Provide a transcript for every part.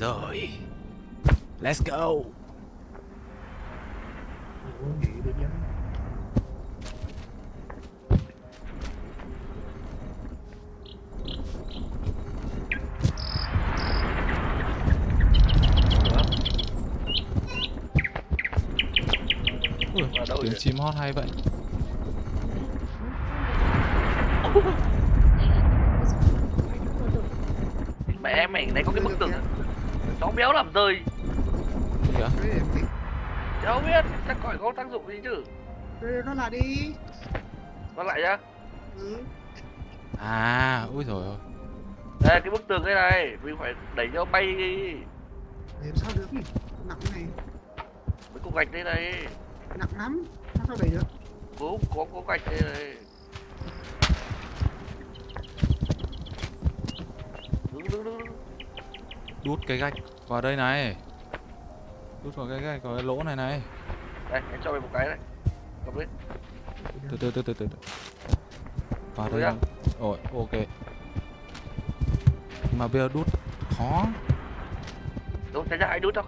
Rồi Let's go. Ui, tiếng chim hót hay vậy? Mẹ mày này có cái bức tường béo làm rơi. Gì vậy? Đấy, em nghĩ, Cháu biết Chắc khỏi có tác dụng gì chứ. "Ê, nó là đi. Con lại nhá. Ừ. À, ui rồi ôi. Đây cái bức tường đây này Mình phải đẩy cho bay. Đi làm sao được? Nhỉ nặng này. Mấy cục gạch đây này. Nặng lắm. Sao đẩy được? Có có có gạch đây này. Đứng đứng đứng. Đút cái gạch vào đây này. Đút vào cái vào cái lỗ này này. Đây em cho mày một cái này. Cầm lên Từ từ từ từ từ từ. Vào đây. Rồi, ok. Mà bây giờ đút khó. Đâu thấy ra ai đút đâu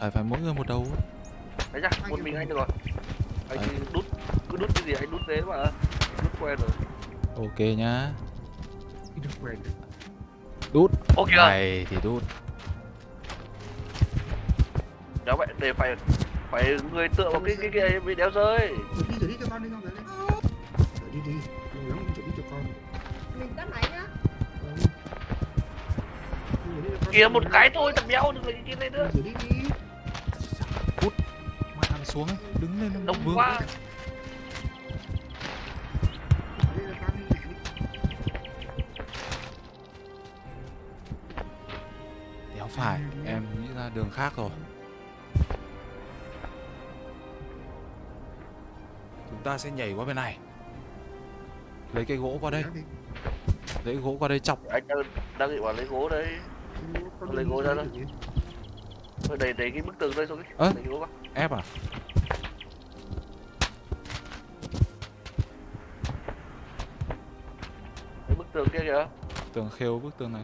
Phải phải mỗi người một đầu Thấy ra một mình anh được rồi. Anh Đấy. đút Cứ đút cái gì anh đút thế mà. Đút quen rồi. Ok nhá. Đi được quen. Đút. Ok Này thì đút. Đó vậy để phải Phải người tựa vào cái cái cái bị đéo rơi. Rồi đi rồi đi cho con đi con rồi đi. Rồi đi đi. Rồi lắm chuẩn bị cho con. Mình tắt máy nhá. Kìa một cái thôi thằng béo đừng lấy cái này nữa. Đi rồi đi. Xuống ấy, đứng lên Đông vương quá phải, em nghĩ ra đường khác rồi. Chúng ta sẽ nhảy qua bên này. Lấy cái gỗ qua đây. Lấy gỗ qua đây chọc. Anh đang, đang định bảo lấy gỗ đấy lấy gỗ ra. Thôi đẩy đẩy cái bức tường đây gỗ vào. Ép à? Bức tường kia kìa. Tường khêu bức tường này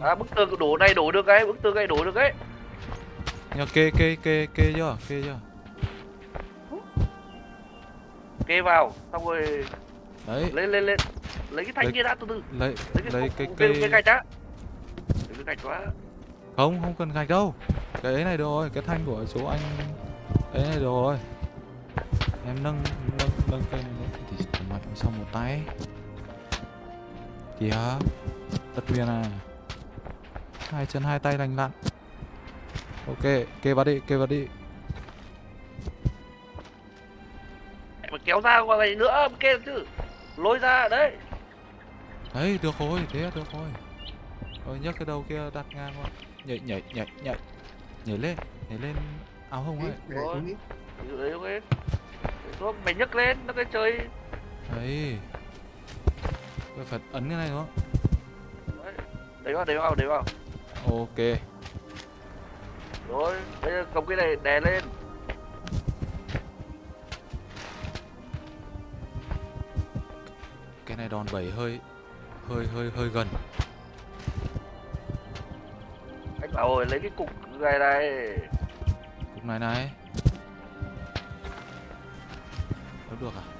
À bức tường đổ này đổ được cái Bức tường này đổ được ấy. Nhờ kê kê kê kê chưa? Kê chưa? Kê vào Xong rồi Đấy, lên lên lên Lấy cái thanh kia đã từ từ. lấy Lấy cái lấy cái cây cái gạch Lấy cái gạch quá Không, không cần gạch đâu. Cái ấy này được rồi, cái thanh của số anh Ấy này được rồi. Em nâng, nâng, nâng cây Thì mạnh sau một tay. Kìa Tất nguyên à. Hai chân hai tay lành lặn. Ok, kê vào đi, kê vào đi. Mà kéo ra qua này nữa Kê chứ. Lôi ra đấy. Đấy, được rồi, thế được rồi. Rồi nhấc cái đầu kia đặt ngang qua Nhảy, nhảy, nhảy, nhảy. Nhảy lên, nhảy lên áo hồng ấy. Đi. Ví đấy ok. Xuống mày nhấc lên nó cái chơi. Đấy. Phải ấn cái này đúng không? Đấy đẩy vào đẩy vào đẩy vào Ok. Rồi bây giờ cầm cái này đè lên. Cái này đòn bẩy hơi Hơi hơi hơi gần. Anh bảo rồi lấy cái cục này này. Cục này này. Đâu được à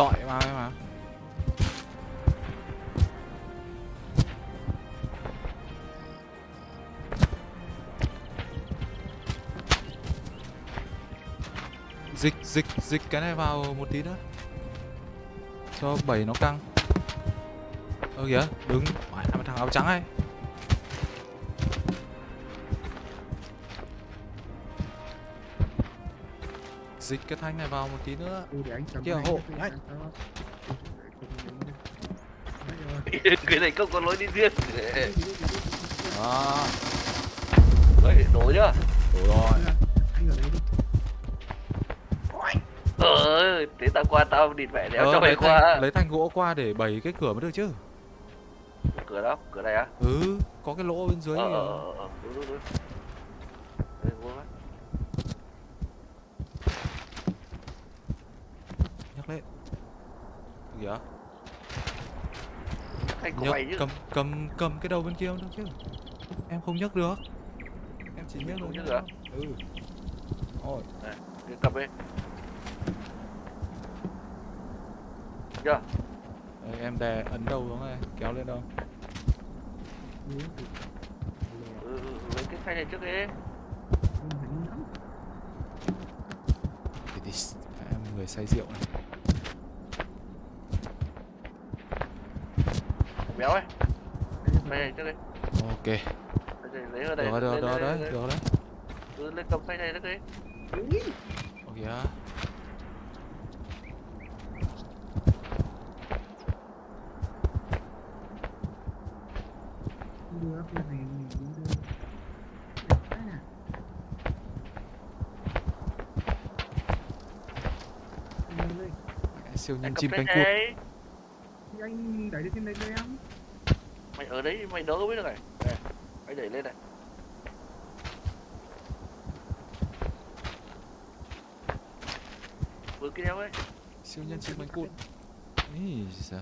Chọi vào ấy mà. Dịch dịch dịch cái này vào một tí nữa. Cho bảy nó căng. Ơ kìa, đứng. Phải thằng áo trắng ấy. Dịch cái thanh này vào một tí nữa Ừ, cái hộ, nhanh. cái này không có lối đi riêng. Đó, đấy đổ nhá đủ rồi ờ thế tao qua tao địt mẹ đéo Ờ, cho mày lấy, qua thanh, lấy thanh gỗ qua để bày cái cửa mới được chứ cửa đâu cửa này á Ừ, có cái lỗ bên dưới ờ ờ ờ ờ, đúng đúng đúng đây vô mắt lên của nhấc cầm cầm cầm cái đầu bên kia không được chứ? Em không nhấc được. Em chỉ nhấc được nhấc được ừ. Ôi Cứ cầm đi. Chưa? Đây, em đè ấn đầu xuống này kéo lên đâu? Ừ, ừ, ừ, lấy cái thanh này trước đi. Thì em người say rượu này Béo ấy. Thanh này trước đi. Ok. Lấy ở đây. Được rồi được lên, rồi đấy được đấy Ừ, lên. Cầm thanh này trước đi. Ok á. Đưa cái này mình cũng đưa. Lên đây. siêu nhân chim cánh cụt anh đẩy lên trên đây cho em. Mày ở đấy mày đỡ biết được này. Này, Anh đẩy lên này. Vừa kia ấy. Siêu nhân chim cánh cụt. Ý giời.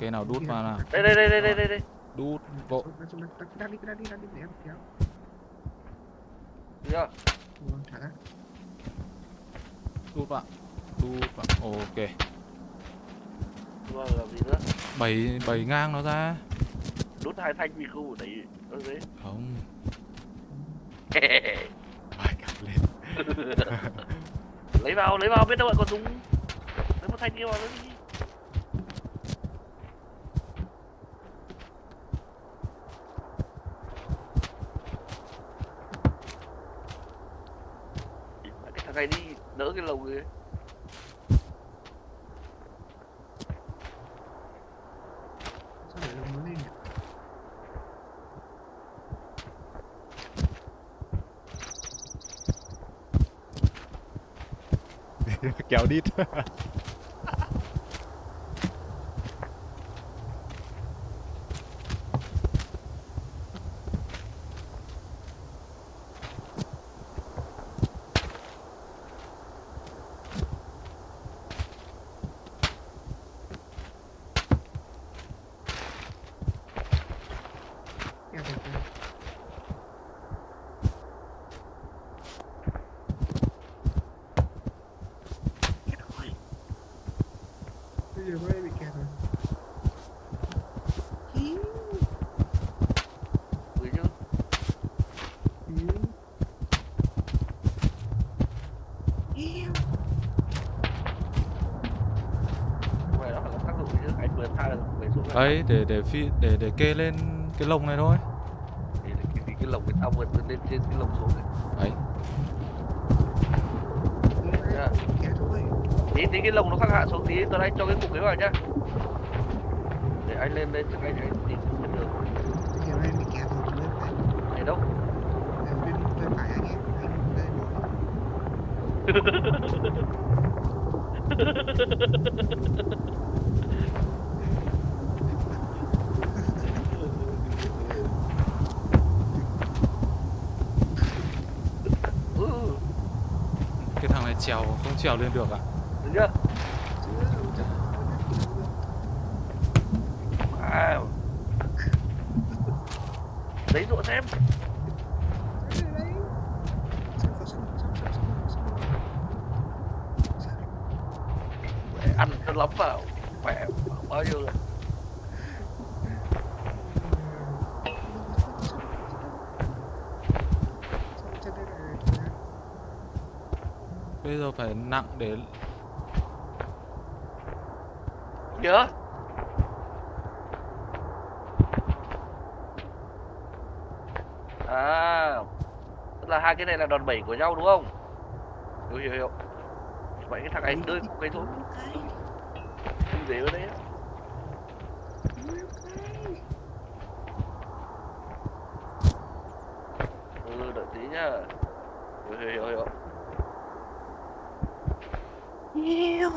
Cái nào đút vào nào? Đây đây đây đây đây đây đây. Đút vội. Ra đi, ra đi, ra đi, để em kéo. Được chưa? Ủa, thả ra. đút vào. Đút vào. Ok Vừa làm gì nữa? Bày bày ngang nó ra. Đút hai thanh vì khu đẩy ở đấy không. Bài cặp lên? Lấy vào lấy vào biết đâu lại còn dùng lấy một thanh kia vào nữa đi. Cái thằng này đi đỡ cái lồng ấy Sao để lồng nó lên nhỉ? Kéo đít Kéo kéo kéo. Kéo rồi. Bây giờ có ai bị kẹt rồi? Hí, ừ chứ hí. Yêu. không phải nó phải có tác dụng chứ anh vừa tha được về xuống này. Đấy để để phi để để kê lên cái lồng này thôi. Thì cái, cái, cái lồng người ta vượt lên trên cái lồng xuống này. Đấy. Tí tí cái lồng nó khác hạ xuống tí tôi anh cho cái cục ấy vào nhá. Để anh lên lên trước anh anh tìm trên đường. Bây giờ em bị kẹt rồi, chú lên phải. này đâu Em bên bên phải anh em. Anh lên rồi. ừ cái thằng này trèo không trèo lên được à được chưa wow đấy rụa xem Mẹ ăn cho lắm vào khỏe bao nhiêu rồi bây giờ phải nặng để nhớ. À tức là hai cái này là đòn bẩy của nhau đúng không? Hiểu hiểu hiểu. Vậy cái thằng này đưa cây thôi không dễ ở đây á. ừ đợi tí nhá hiểu hiểu hiểu hiểu Yêu.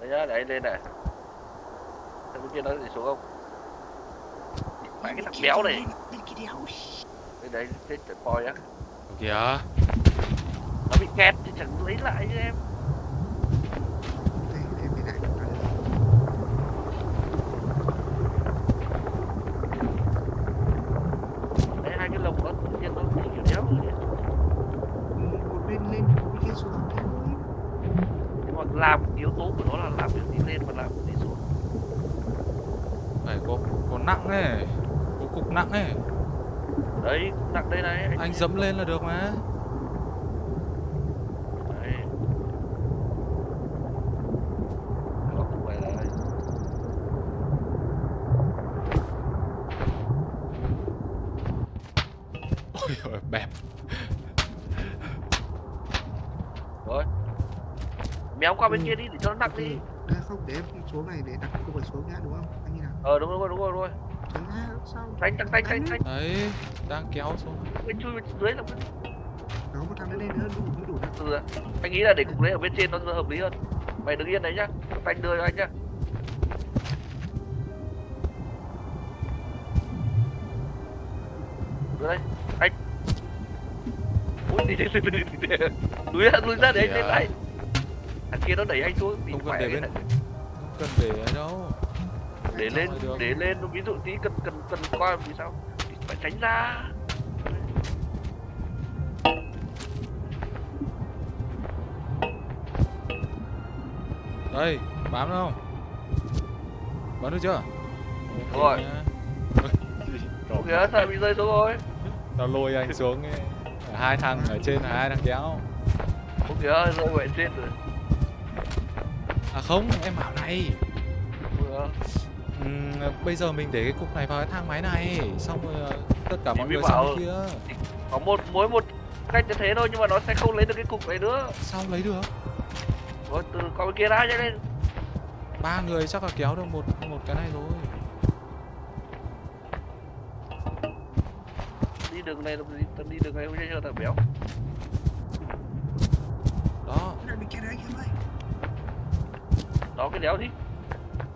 đấy nhá để anh lên này thằng bên kia nó để xuống không phải cái thằng béo này Bên kia đéo. đây đấy chết chật voi á kìa nó bị kẹt thì chẳng lấy lại như em đây em bị lại được rồi. đấy hai cái lồng đó tự nhiên nó bị kiểu đéo rồi đấy. Ừ, một bên lên một bên kia xuống thế thôi nhưng mà làm yếu tố của nó là làm việc đi lên và làm việc đi xuống phải có có nặng ấy có cục nặng ấy đấy nặng đây này anh dẫm lên là được mà. Đấy. Nó không phải là ôi ôi bẹp. Rồi méo qua bên Ừ. kia đi để cho nó nặng đi. Đây không để em xuống này để đặt cô phải xuống nhá đúng không? Anh như nào? Ờ đúng rồi đúng rồi đúng rồi sao đánh đánh đánh đánh đánh đấy đang kéo xuống. Bên chui bên dưới là đó một thằng lên nữa đủ đủ nặng từ anh nghĩ là để cục đấy ở bên trên nó hợp lý hơn. Mày đứng yên đấy nhá. Anh đưa cho anh nhá. Đưa đây. Anh. Ui đi đi đi đi đi đi. Lùi ra lùi ra để anh lên tay thằng kia nó đẩy anh xuống bị không cần khỏe để bên này. không cần để ấy đâu để lên để lên ví dụ tí cần cần cần coi vì sao thì phải tránh ra đây bám được không bám được chưa Rồi. nhá. ok sao bị rơi xuống rồi nó lôi anh xuống ấy. hai thằng ở trên là hai thằng kéo ok rơi vậy trên rồi à không em bảo này Vừa. Ừm, bây giờ mình để cái cục này vào cái thang máy này xong rồi ờ, tất cả mọi người bảo- sang kia có một mỗi một cách như thế thôi nhưng mà nó sẽ không lấy được cái cục này nữa. Sao lấy được? Rồi từ qua bên kia ra nhanh lên. Ba người chắc là kéo được một một cái này rồi. Đi đường này tao đi đường này không cho thằng béo. Đó. Cái này bị kẹt đấy em ơi đó cái đéo đi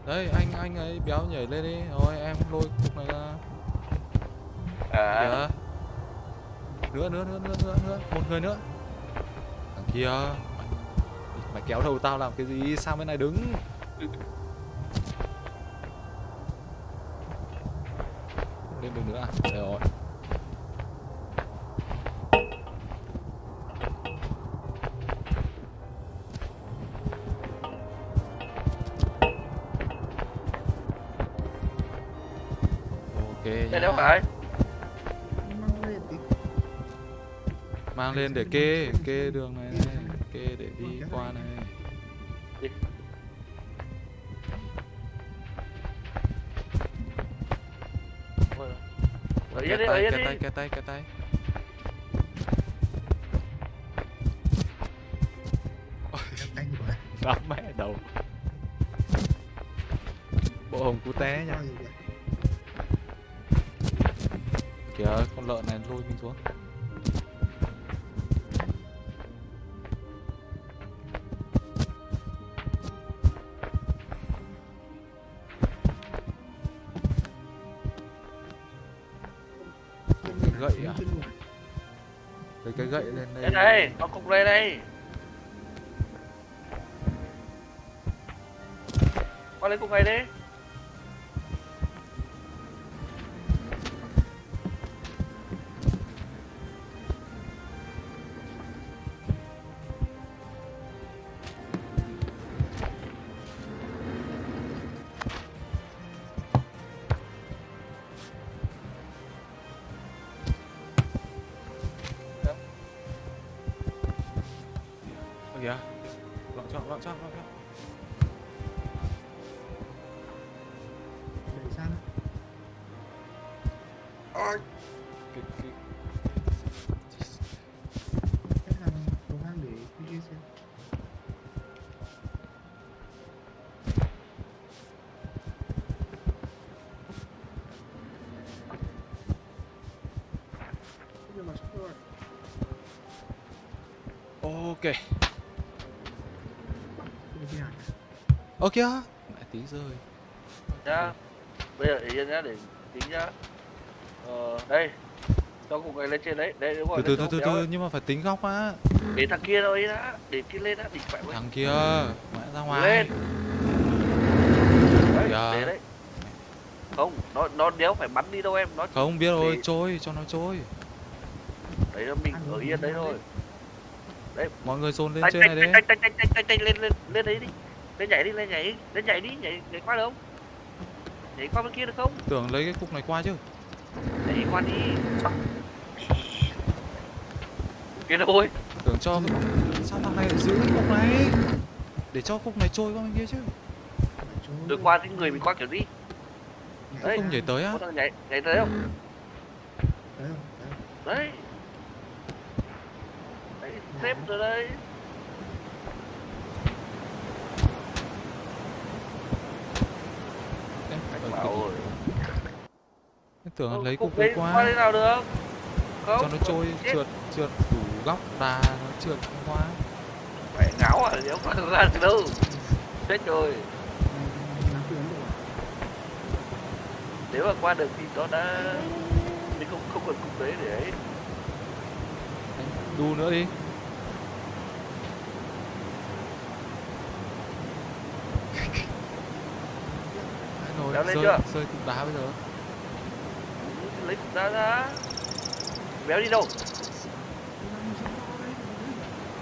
đấy anh anh ấy béo nhảy lên đi. Rồi em lôi cục này ra. À. Kìa. nữa nữa nữa nữa nữa nữa. Một người nữa. Thằng kia. Mày, mày kéo đầu tao làm cái gì? Sang bên này đứng? Lên được nữa à? Rồi ok đây đéo phải? Mang lên tí. Mang lên để kê kê đường này, này kê để đi qua này. Kê đi ở tay kê đi tay kê tay kê tay. Đám mẹ đầu. Bộ hồng cú té nha kìa. con lợn này lôi mình xuống gậy à? lấy cái gậy lên đây đây nó cục đây con qua lấy cục này đi ơ kìa. Lại tí rơi. Nhá. Bây giờ yên nhá để tính nhá. Ờ đây. Cho cục này lên trên đấy. Đây đúng rồi từ từ từ từ ấy. nhưng mà phải tính góc á. Để thằng kia rồi đã để kia lên đã đỉnh mẹ mày thằng kia mẹ ra ngoài. Lên. Đấy để đấy. Không nó nó đéo phải bắn đi đâu em. Nó không biết rồi trôi cho nó trôi. Đấy là mình ở yên đấy thôi. Mọi người dồn lên trên này tanh tanh tanh tanh tanh tanh lên lên lên đấy đi lên nhảy đi lên nhảy lên nhảy đi nhảy nhảy qua được không? Nhảy qua bên kia được không? Tưởng lấy cái cục này qua chứ. Nhảy qua đi. Kia thôi tưởng cho sao thằng này giữ cái cục này? Để cho cục này trôi qua bên kia chứ. Được qua thì người mình qua kiểu đi Đấy. không nhảy tới á. Nhảy nhảy tới không Đấy không? Đấy. đấy đấy xếp rồi đấy em, anh ở bảo cục- rồi em tưởng Ờ, lấy cục đấy qua đây nào được. Không cho nó trôi chết. trượt trượt đủ góc đà nó trượt qua mẹ ngáo à nếu qua ra được đâu. Chết rồi. Nếu mà qua được thì nó đã mình không không cần cục đấy để ấy. Anh đu nữa đi. Rồi rơi, chưa? rơi cục đá bây giờ ra ra béo đi đâu?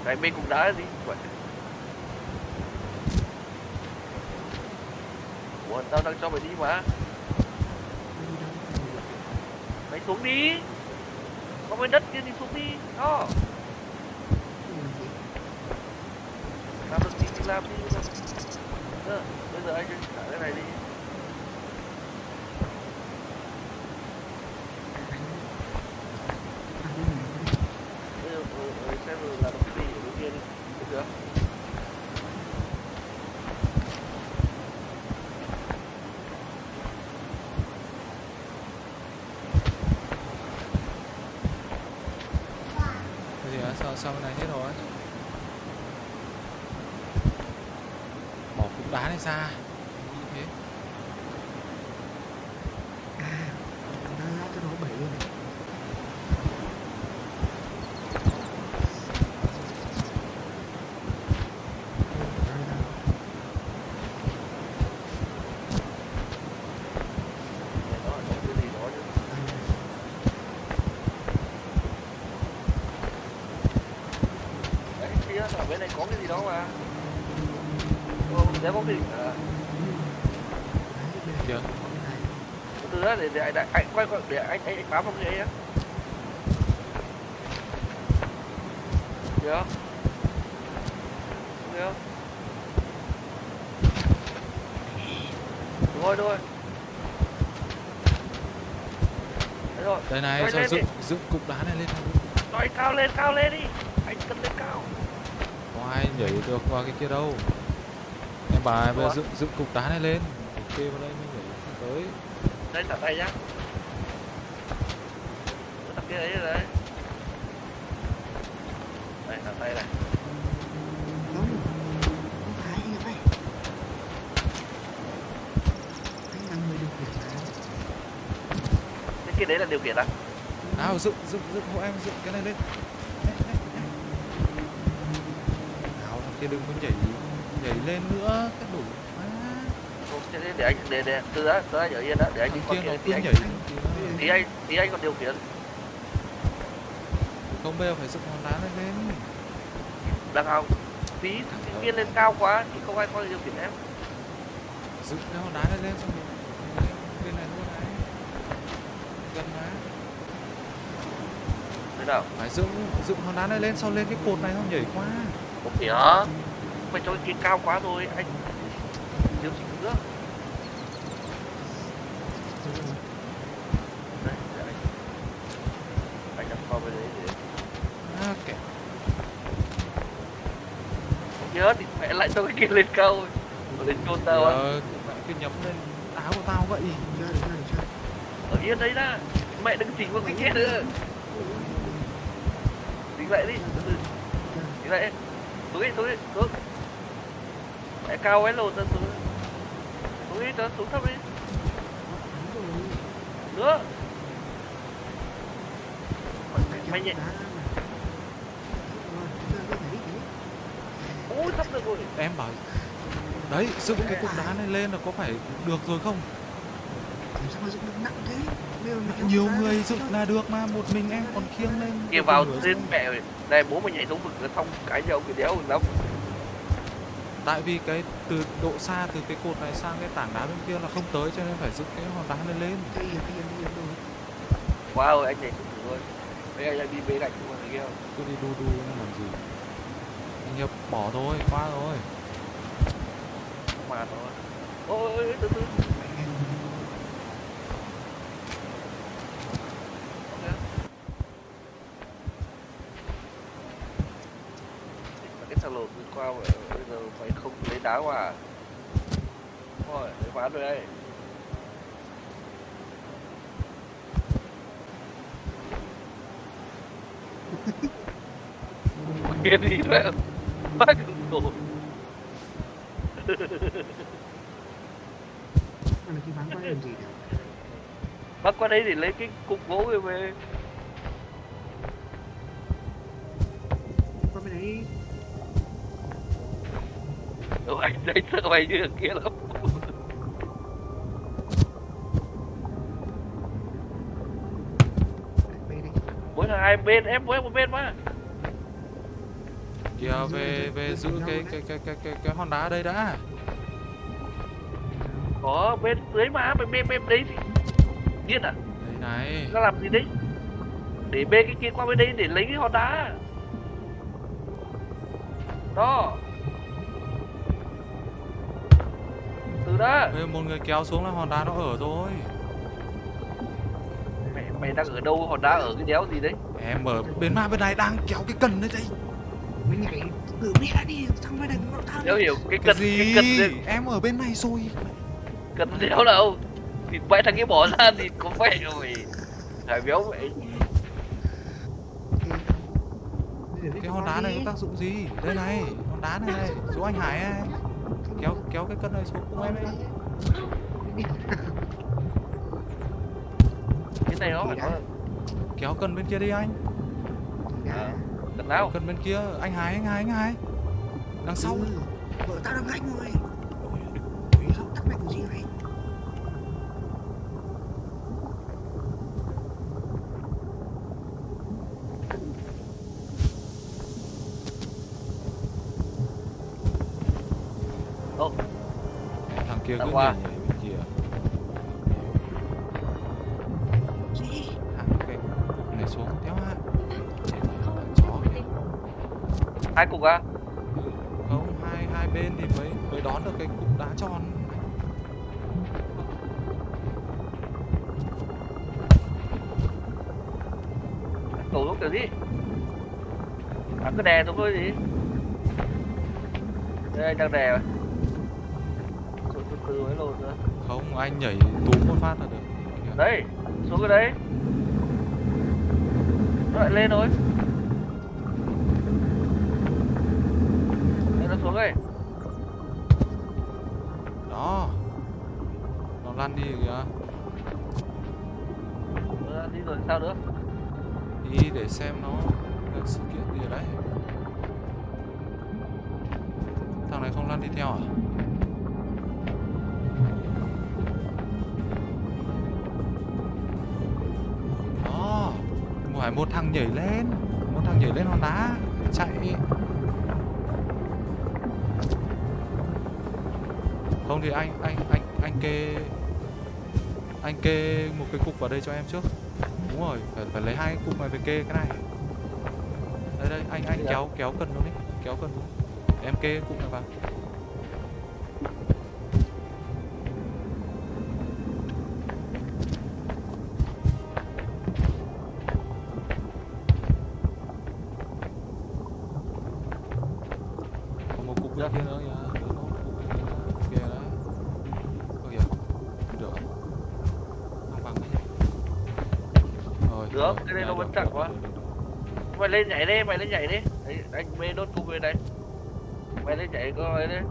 Cái bên cục đá gì? Vậy Ủa, tao đang cho mày đi mà. Mày xuống đi. Có cái đất kia thì xuống đi. Đó. Làm được gì thì làm đi. Ờ, bây giờ anh thả cái này đi bây giờ ờ, ờ, xem rồi làm được cái gì ở bên kia đi được chưa sau sao này hết rồi. Bỏ cục đá này ra như thế Đá cho nó bảy luôn này. Đá ra. Mẹ nó ở trong cái gì đó chứ Đây này. đấy kia ở bên này có cái gì đó mà. Ồ, để bóng hình à, có này. từ đó để, để, anh- anh quay quay để anh anh, anh bám vào cái ấy á. Được được đúng rồi đúng rồi Đấy rồi đây này cho lên dựng dựng cục đá này lên. Anh cao lên cao lên đi anh cần lên cao có ai nhảy được qua cái kia đâu em bà bây giờ dựng dựng cục đá này lên ok vào đây mới nhảy tới đây thả tay nhá Cái thằng kia ấy rồi đấy đây thả tay này Không. Không phải anh ơi. Anh là người điều khiển mà. cái kia đấy là điều khiển à nào dựng dựng dựng hộ em dựng cái này lên đừng có nhảy nhảy lên nữa cái đủ quá. Để, để anh để để từ đó từ đó ở yên đó để anh đi qua kia thì anh nhảy thì anh thì anh còn điều khiển. Không bây giờ phải dựng hòn đá này lên. Đang không tí thằng kia lên cao quá thì không ai có điều khiển em. Dựng cái hòn đá này lên xong rồi lên bên này luôn này. Gần má thế nào? Phải dựng dựng hòn đá này lên sau lên cái cột này không nhảy qua không mày cho cái kia cao quá rồi anh. Điều chỉnh nữa. Anh anh đặt qua bên đấy để kẻ nhớ thì mẹ lại cho cái kia lên cao. Rồi Rồi lên chôn tao á. Ờ, cứ nhắm lên áo của tao vậy. Ra được, ra ở yên đấy đã. Mẹ đừng chỉnh vào cái kia nữa. Chỉnh lại đi. Chỉnh lại. Xuống đi xuống cao ấy lột ra xuống. Xuống đi cho xuống thấp đi. Rồi. nữa mày, nhẹ. Đá ra mà. Rồi, rồi. Em bảo đấy dựng cái cục đá này lên là có phải được rồi không? Làm sao mà dựng được nặng thế? Bây giờ mày kéo nhiều người dựng là được mà một mình em còn khiêng lên. Kia được vào trên mẹ ơi. đây bố mày nhảy xuống vực xong cái nhau cái đéo lắm tại vì cái từ độ xa từ cái cột này sang cái tảng đá bên kia là không tới cho nên phải dựng cái hòn đá này lên. À, đâu. wow anh nhảy xuống thử thôi. Bây giờ anh đi bế gạch người kia không? Cứ đi đu đu nó làm gì. Anh nhập bỏ thôi qua rồi. Mà thôi. Ôi ôi, ôi, từ từ Mày nghe không? Ok. Mà cái thằng lột đi qua mà bây giờ mày không lấy đá qua à? Đúng rồi đây. Mà là cái bán quay làm gì bác qua đây để lấy cái cục gỗ về về Qua bên đấy. Đồ anh thấy sợ mày như kia lắm hai bên em mỗi một bên mà. Kìa về về giữ cái cái cái cái cái cái hòn đá đây đã. Có bên dưới mà bên bên bên đấy. Thì điên à? Đây này. Nó làm gì đấy? Để bê cái kia qua bên đây để lấy cái hòn đá. Đó. Từ đó. Ê, một người kéo xuống là hòn đá nó ở rồi mày đang ở đâu hòn đá ở cái đéo gì đấy? Em ở bên ma bên này đang kéo cái cần đấy đây. Mới nhảy tự mẹ đi Thằng mày đừng nó thang đéo hiểu cái cái cần gì? cái cần đấy- em ở bên này rồi. Cần đéo đâu thì bãi thằng kia bỏ ra thì có vẻ rồi thằng béo vậy. Cái hòn đá này có tác dụng gì? Đây này hòn đá này này. Số anh hải ấy. kéo kéo cái cân này xuống cùng em ấy. cái này nó phải có kéo cân bên kia đi anh. Cần kéo nào? Cân bên kia. Anh hải anh hải anh hải. Đằng sau. Ừ, Vợ tao đang Sao tắt mày của gì vậy? Ồ. thằng kia cứ qua. Hai cục à? Ừ, không hai hai bên thì mới mới đón được cái cục đá tròn. Tổ xuống kiểu gì? À cứ đè xuống thôi gì? Đây đang đè rồi xuống từ từ mới lột nữa. Không anh nhảy túm một phát là được. Đấy xuống cái đấy. Lại lên rồi lăn đi kìa. Nó đi rồi sao nữa? Đi để xem nó là sự kiện gì ở đấy. Thằng này không lăn đi theo à? Đó phải một thằng nhảy lên một thằng nhảy lên hòn đá để chạy. Không thì anh anh anh anh kê anh kê một cái cục vào đây cho em trước. Đúng rồi phải phải lấy hai cục này về kê cái này. Đây đây anh anh giờ- kéo kéo cần luôn đi kéo cần luôn. Em kê cục này vào lên nhảy đi mày lên nhảy đi. Đấy, anh bê đốt cung bên đây. Mày lên nhảy có ấy đấy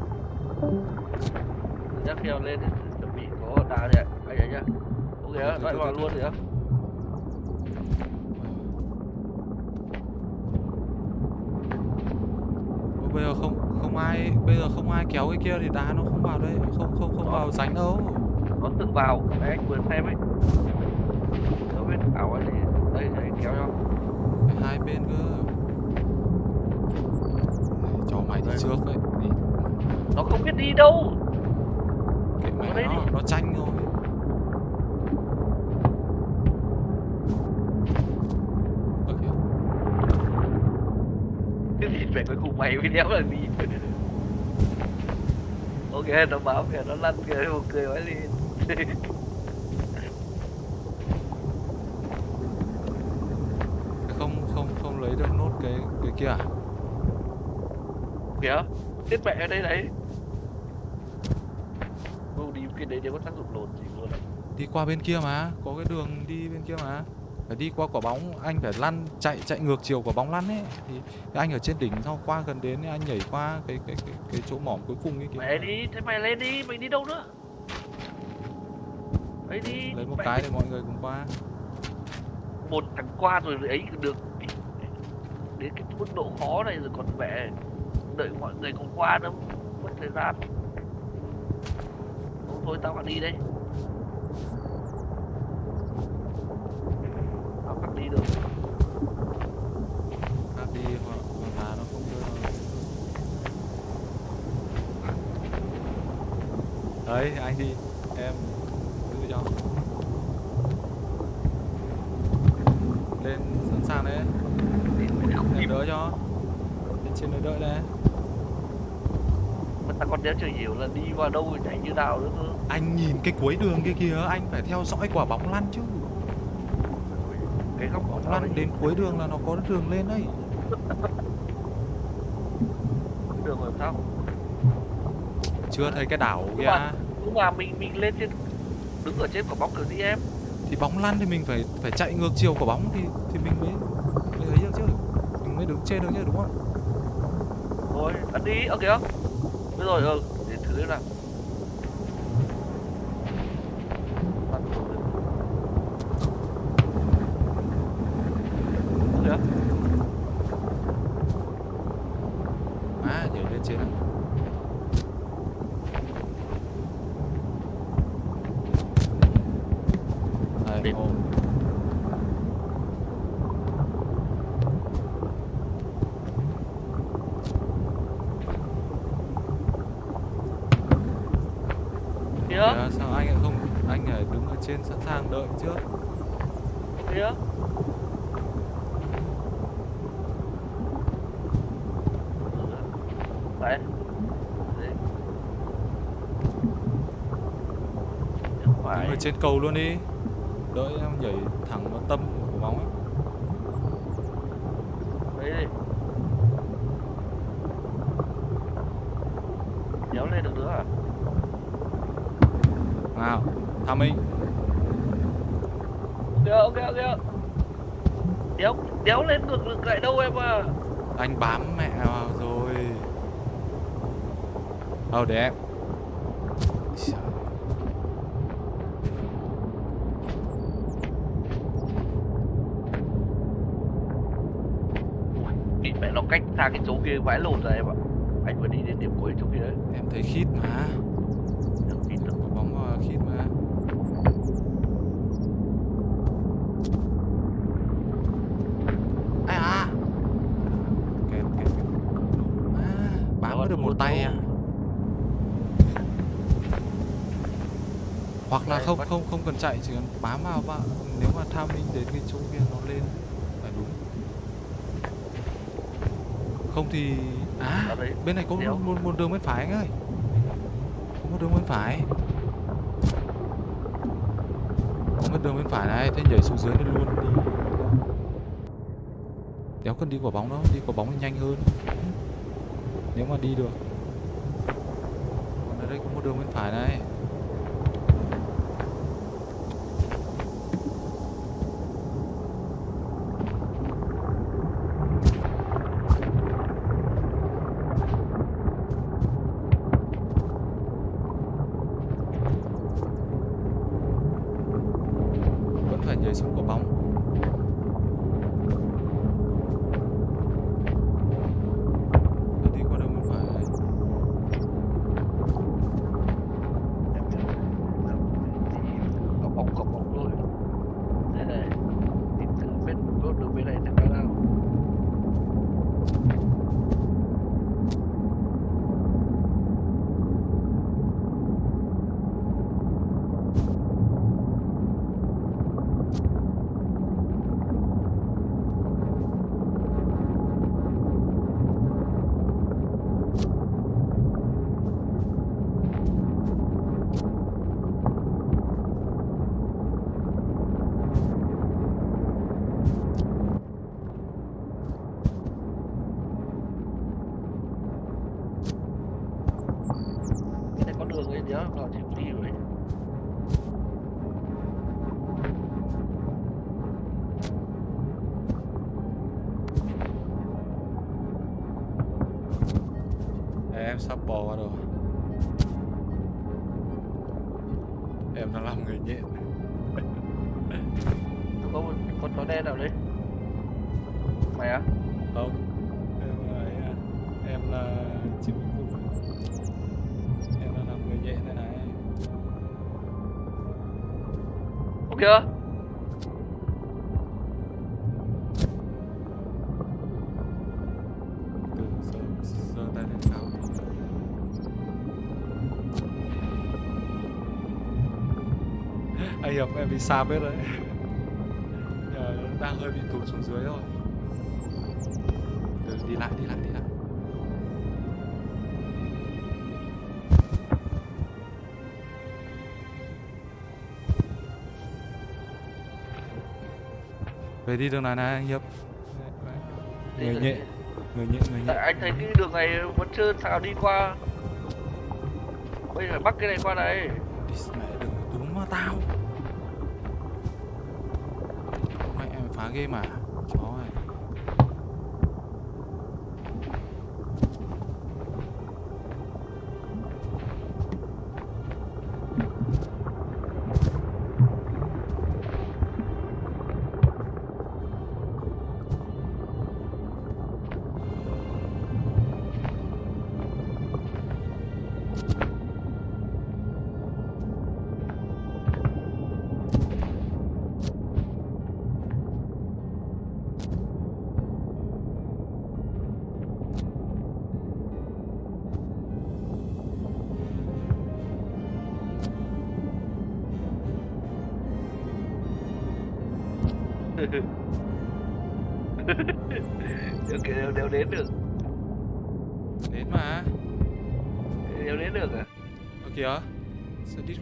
chắc khi nào lên chuẩn bị có đá đấy anh nhảy nhá. Ok á loại vào luôn á. Bây giờ không không ai bây giờ không ai kéo cái kia thì đá nó không vào đây. Không không không vào ránh đâu. Nó tự vào. Đấy anh vừa xem ấy nó biết ảo ấy thì đây đây kéo cho Phải hai bên cơ Này, cho mày đi Đây. trước đấy đi nó không biết đi đâu kệ mẹ Vào đây nó đi. nó tranh thôi Ơ kìa, cái gì phải cuối đéo là đi ok nó báo kìa nó lăn kìa một cười quá đi không không không lấy được nốt cái cái kia à? Kìa chết mẹ ở đây đấy. Đi cái đấy đều có tác dụng lồn gì luôn đi qua bên kia mà có cái đường đi bên kia mà phải đi qua quả bóng anh phải lăn chạy chạy ngược chiều quả bóng lăn ấy. Thì, anh ở trên đỉnh sau qua gần đến anh nhảy qua cái cái cái, cái chỗ mỏm cuối cùng ấy kìa. Mẹ đi thế mày lên đi mày đi đâu nữa? Ấy đi lấy một mẹ cái để mọi người cùng qua. Một thằng qua rồi ấy được. Đến cái mức độ khó này rồi còn mẹ đợi mọi người cùng qua nữa mất thời gian. Thôi tao phải đi đây phải đi được. Khác đi hoặc hoặc là nó không đưa đấy anh đi. Em giữ cho. Lên sẵn sàng đấy. Không em đỡ cho. Lên trên đợi đấy. Mà tao còn đéo chưa hiểu là đi vào đâu chạy như nào nữa cơ? Anh nhìn cái cuối đường kia kìa anh phải theo dõi quả bóng lăn chứ cái góc nào lăn đến cuối đường là nó có đường lên đấy. Đường làm sao? Chưa thấy cái đảo kìa mà- nhưng mà mình mình lên trên đứng ở trên quả bóng kiểu gì em? Thì bóng lăn thì mình phải phải chạy ngược chiều quả bóng thì thì mình mới mới ấy được chứ. Mình mới đứng trên được chứ đúng không rồi ăn đi ở kìa bây rồi ừ để thử xem nào Ăn rồi. Ơ kìa à nhảy lên trên này đây Điểm. ô kìa Kìa, sao anh lại không anh lại đứng ở trên sẵn sàng đợi trước. Kìa đấy. Đấy. Đứng phải ở trên cầu luôn đi đợi em nhảy thẳng vào tâm của bóng ấy đấy đi kéo lên được nữa à nào tham minh ok ok ok đéo đéo lên ngược ngược lại đâu em à anh bám mẹ rồi. Ờ để em? Bị mẹ nó cách xa cái chỗ kia vãi lộn rồi em ạ anh vừa đi đến điểm cuối chỗ kia đấy em thấy khít mà Em tin được. có bóng vào khít mà ai à kẹt kẹt kẹt à, bám mới được một tay à hoặc là Đây, không bắt- không không cần chạy chỉ cần bám vào và nếu mà tham minh đến cái chỗ kia nó lên là đúng. Không thì à bên này có một, một, một đường bên phải anh ơi. Có một đường bên phải. Có một đường bên phải này thế nhảy xuống dưới này luôn đi. Đéo cần đi quả bóng đâu đi quả bóng nhanh hơn. Nếu mà đi được. Còn ở đây có một đường bên phải này sạp hết đấy. Nhờ đang hơi bị tụt xuống dưới rồi từ đi lại đi lại đi lại. Về đi đường này này anh hiệp. Đi người nhện người nhện người tại nhện anh thấy cái đường này vẫn trơn sao đi qua. Bây giờ phải bắt cái này qua đây. Đi mẹ đừng vào tao ghê mà.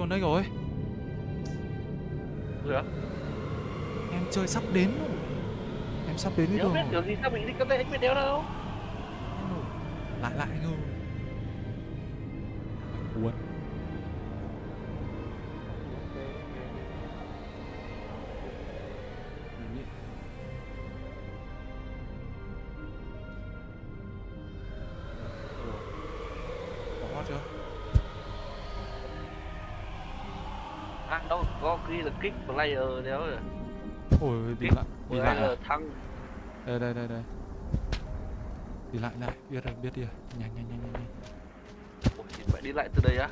Con đấy rồi. Được em chơi sắp đến rồi em sắp đến nếu đường biết rồi đường gì sao mình đi cấp đây anh biết đéo đâu lại lại anh ơi. Cuốn Có chưa? À đâu có ghi là kick player đéo rồi Ôi đi lại đi lại. à? player thăng. Đây đây đây đây. Đi lại lại biết rồi biết đi rồi. Nhanh nhanh nhanh nhanh nhanh. Phải đi lại từ đây á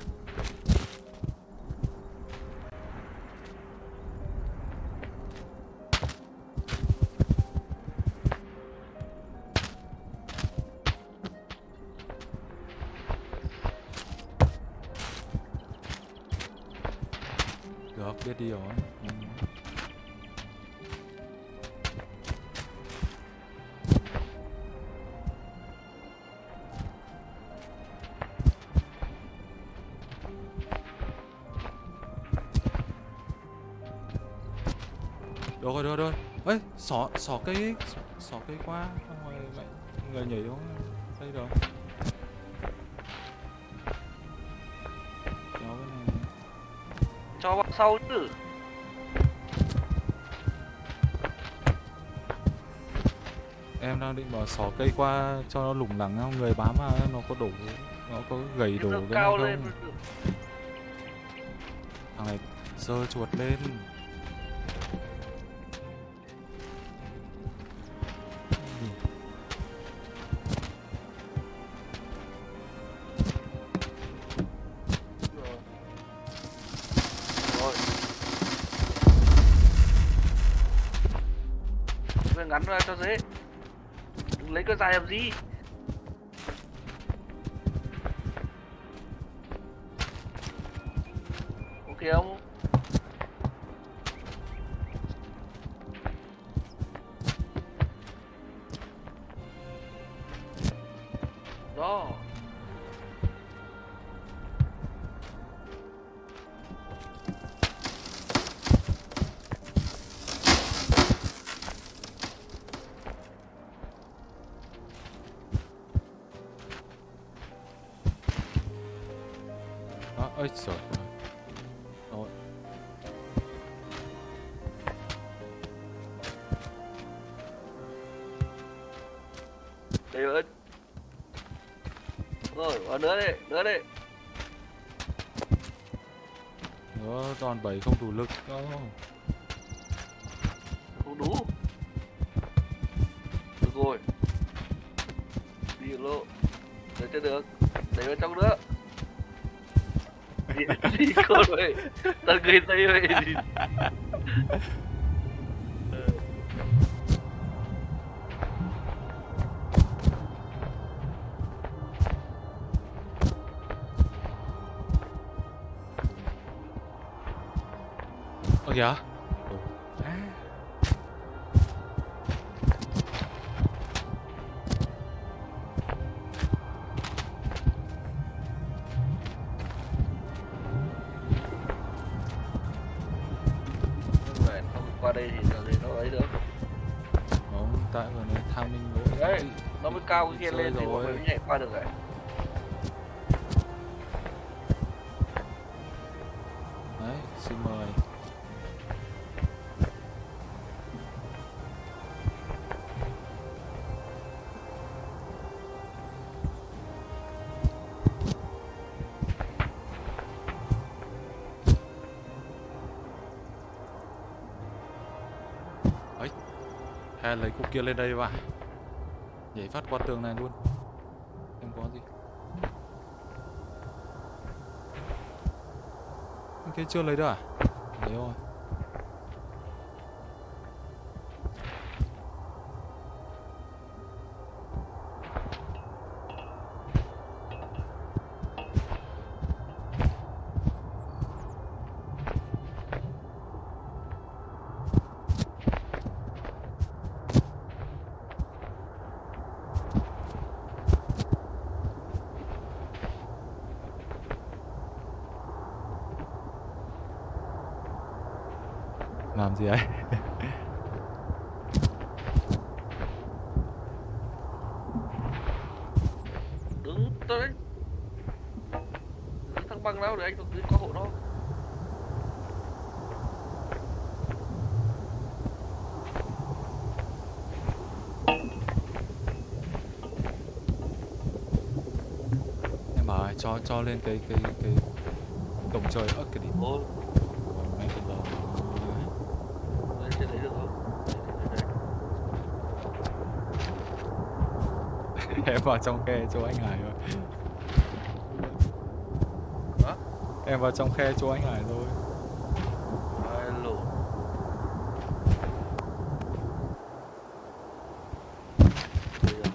xỏ xỏ cây xỏ, xỏ cây qua xong rồi mẹ người nhảy xuống đây được. Kéo cái này cho vào sau chứ. Em đang định bảo xỏ cây qua cho nó lủng lẳng không? Người bám vào nó có đổ nó có gầy đổ Cái lên không thằng này giơ chuột lên Cho dễ. Đừng lấy cái dài làm gì? Nữa đi, nữa đi. nữa đòn bẩy không đủ lực đâu Không đủ. Được rồi. Đi được lộ. Đợi cho được. Đẩy vào trong nữa. Gì, gì con vậy? Tao người tây vậy qua đây thì giờ gì nó ấy được. không tại vừa tham minh lỗi Đấy, Nó mới cao cái kia Rồi lên thì bọn rồi. mình mới nhảy qua được rồi. Lấy cục kia lên đây vào. Nhảy phát qua tường này luôn. Em có gì? Cái chưa lấy được à? Lấy rồi làm gì ấy Đứng tới đấy. Giữ thằng băng đâu để anh còn giữ qua hộ nó. em bảo ấy, cho lên cái cái cái cổng trời ớt cái đi. Ôi, được không? Em vào trong khe chỗ anh Hải rồi Hả? em vào trong khe chỗ anh Hải rồi Ai lổ. Đây rồi.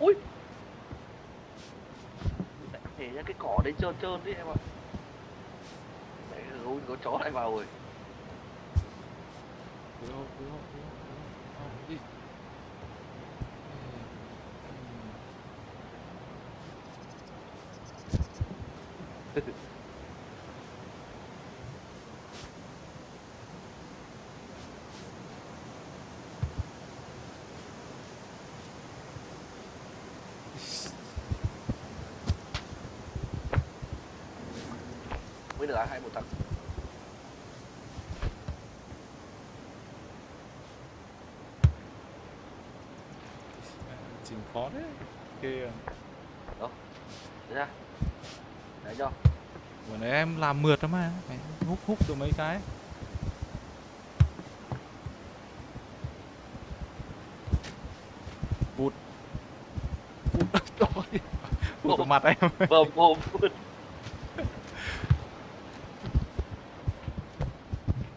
Ui Mẹ nhảy ra cái cỏ đấy trơn trơn đấy em ạ Mẹ ơi có chó lại vào rồi Đi thôi, đi thôi, đi thôi, đi thôi, đi. À? hai một thằng Chỉnh khó đấy Kìa Đấy ra Đấy cho Vừa nãy em làm mượt lắm mà. Mày hút hút được mấy cái? Vụt. Vụt. Vụt vào mặt em. Bầm bồm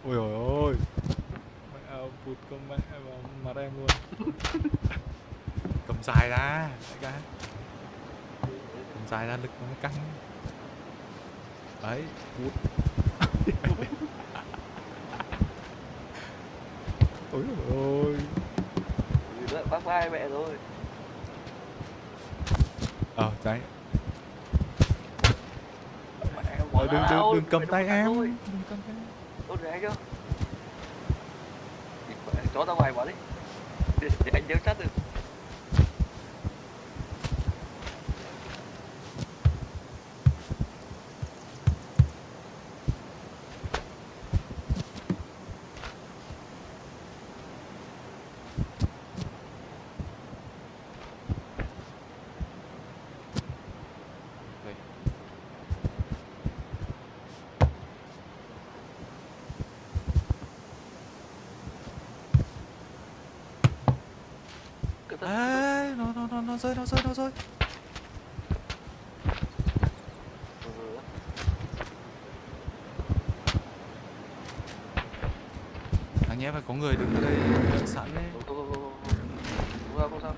Ôi ôi ôi. Mẹ ơi, vụt con mẹ vào mặt em luôn. Cầm dài ra đại ca. Cầm dài ra lực nó mới căng. Đấy Vụt Ôi ôi. Nữa bác vai mẹ rồi. Ờ đấy. Đừng À, đừng đừng đừng cầm tay em. Ôi để anh chưa? Chó ra ngoài bỏ đi. Để, để anh giám sát được. Đây. Cẩn thận. Ê, nó nó nó nó rơi nó rơi nó rơi Ừ. anh nhé phải có người đứng ở đây ờ, sẵn đấy Không, không, không, không, không. Không sao, không sao.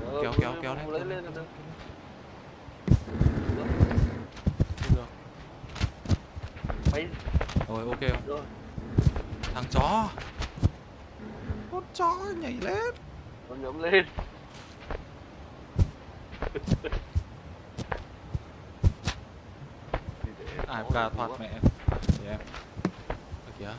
Trời ơi, kéo kéo lấy- kéo lên lấy kéo lên lên, được. kéo lên. được Mày rồi ok không? rồi. thằng chó con chó nhảy lên Nó nhóm lên. AFK thoát mẹ thì em Ơ kìa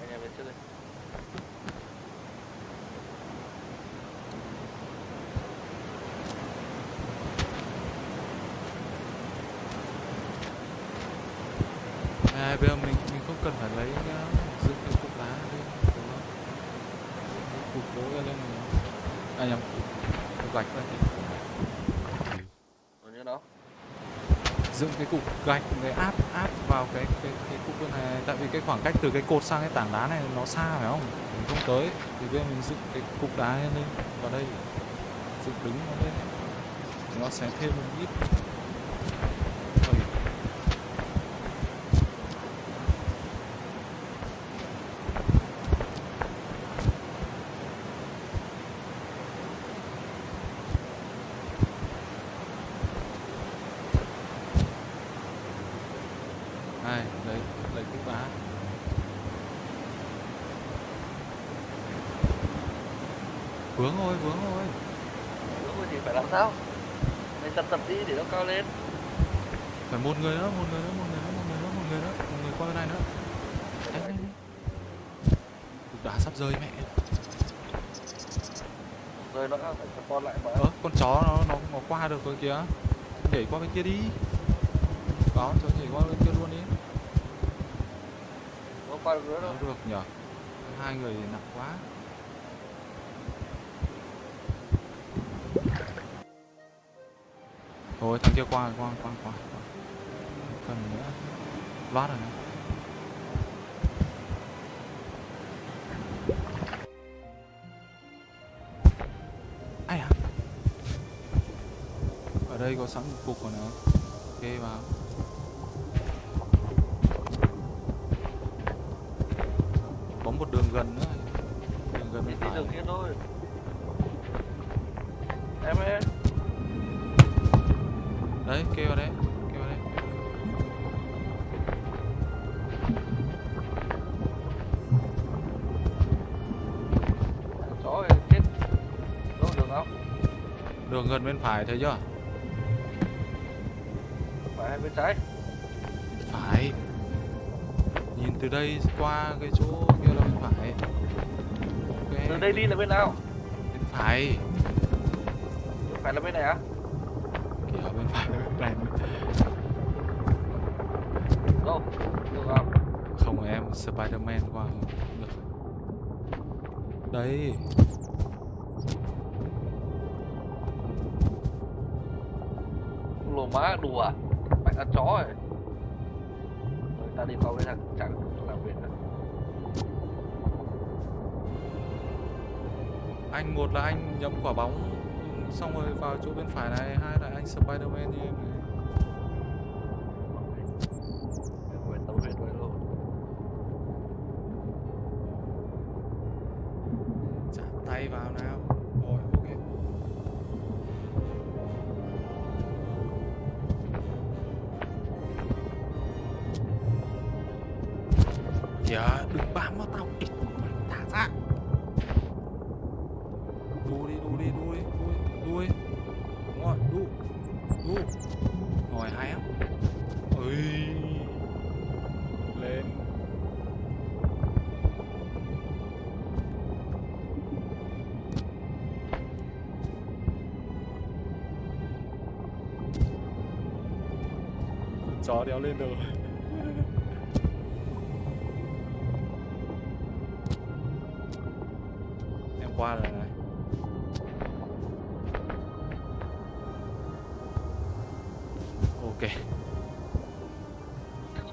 Anh em lên trước đi. à, bây giờ mình mình không cần phải lấy uh, dựng cái cục đá lên đúng không? Cái cục gỗ kia lên này à nhầm cục gạch lên thì Rồi như đó dựng cái cục gạch để áp áp vào cái cái cái cục bên này. Tại vì cái khoảng cách từ cái cột sang cái tảng đá này nó xa phải không? Mình không tới. Thì bây giờ mình dựng cái cục đá lên vào đây. Dựng đứng nó lên. Nó sẽ thêm một ít Ôi, này lấy lấy cục đá vướng thôi vướng thôi Đúng rồi thì phải làm sao? Mày tập tập đi để nó cao lên phải một người nữa một người nữa một người nữa một người nữa một người nữa một người qua bên này nữa. Nhanh nhanh cục đá sắp rơi mẹ. Rồi nó phải con lại mà. ơ con chó nó nó nó qua được rồi kìa nhảy qua bên kia đi. Có cho nhảy qua bên kia luôn đi. Nó qua được nữa. Đâu. đâu được nhở? Hai người nặng quá. Thôi thằng kia qua qua qua qua phần nữa. Loát rồi nữa. ai à? Ở đây có sẵn một cục rồi nữa ok vào. Gần bên phải thấy chưa Phải hay bên trái? phải nhìn từ đây qua cái chỗ kia là bên phải ok Từ đây đi là bên nào? bên phải Phải là bên này á? kìa quả bóng, xong rồi vào chỗ bên phải này, hai là anh Spiderman như em này đéo lên được. Em qua rồi này. Ok.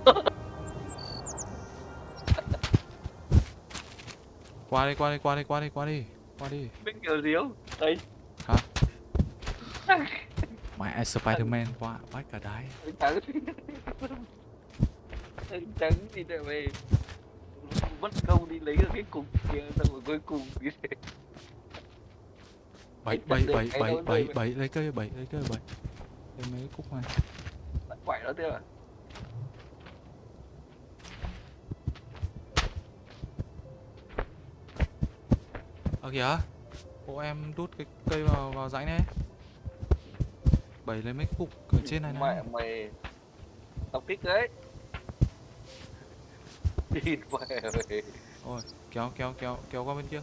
Qua đi qua đi qua đi qua đi qua đi qua đi. Biết kiểu gì không? Đây hả? Mẹ Spiderman qua bắt cả đáy trắng trắng gì đây mày mất công đi lấy được cái cục kia xong rồi cuối cùng đi bảy Chặt bảy bảy cái bảy bảy rồi. bảy lấy cây bảy lấy cây bảy lấy mấy cúc này? Bắt quậy nó thế à Ờ kìa. Bộ em đút cái cây vào vào rãnh đấy Bảy lấy mấy cục ở trên này này. mày mày tao kích đấy đi mày mày Ôi kéo kéo kéo kéo qua bên kia.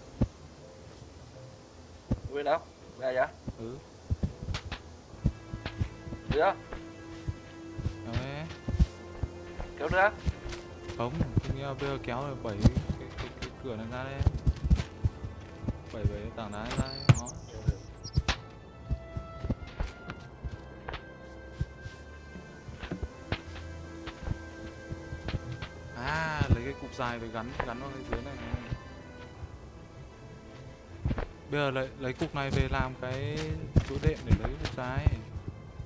Bên đâu? Ra vậy? Ừ. Kéo đấy. Kéo nữa. Không Nghĩa bây giờ kéo rồi bảy cái, cái, cái, cửa này ra đây. Bảy bảy tảng đá ra đây cục dài về gắn gắn vào cái dưới này. Bây giờ lấy lấy cục này về làm cái chỗ đệm để lấy cục dài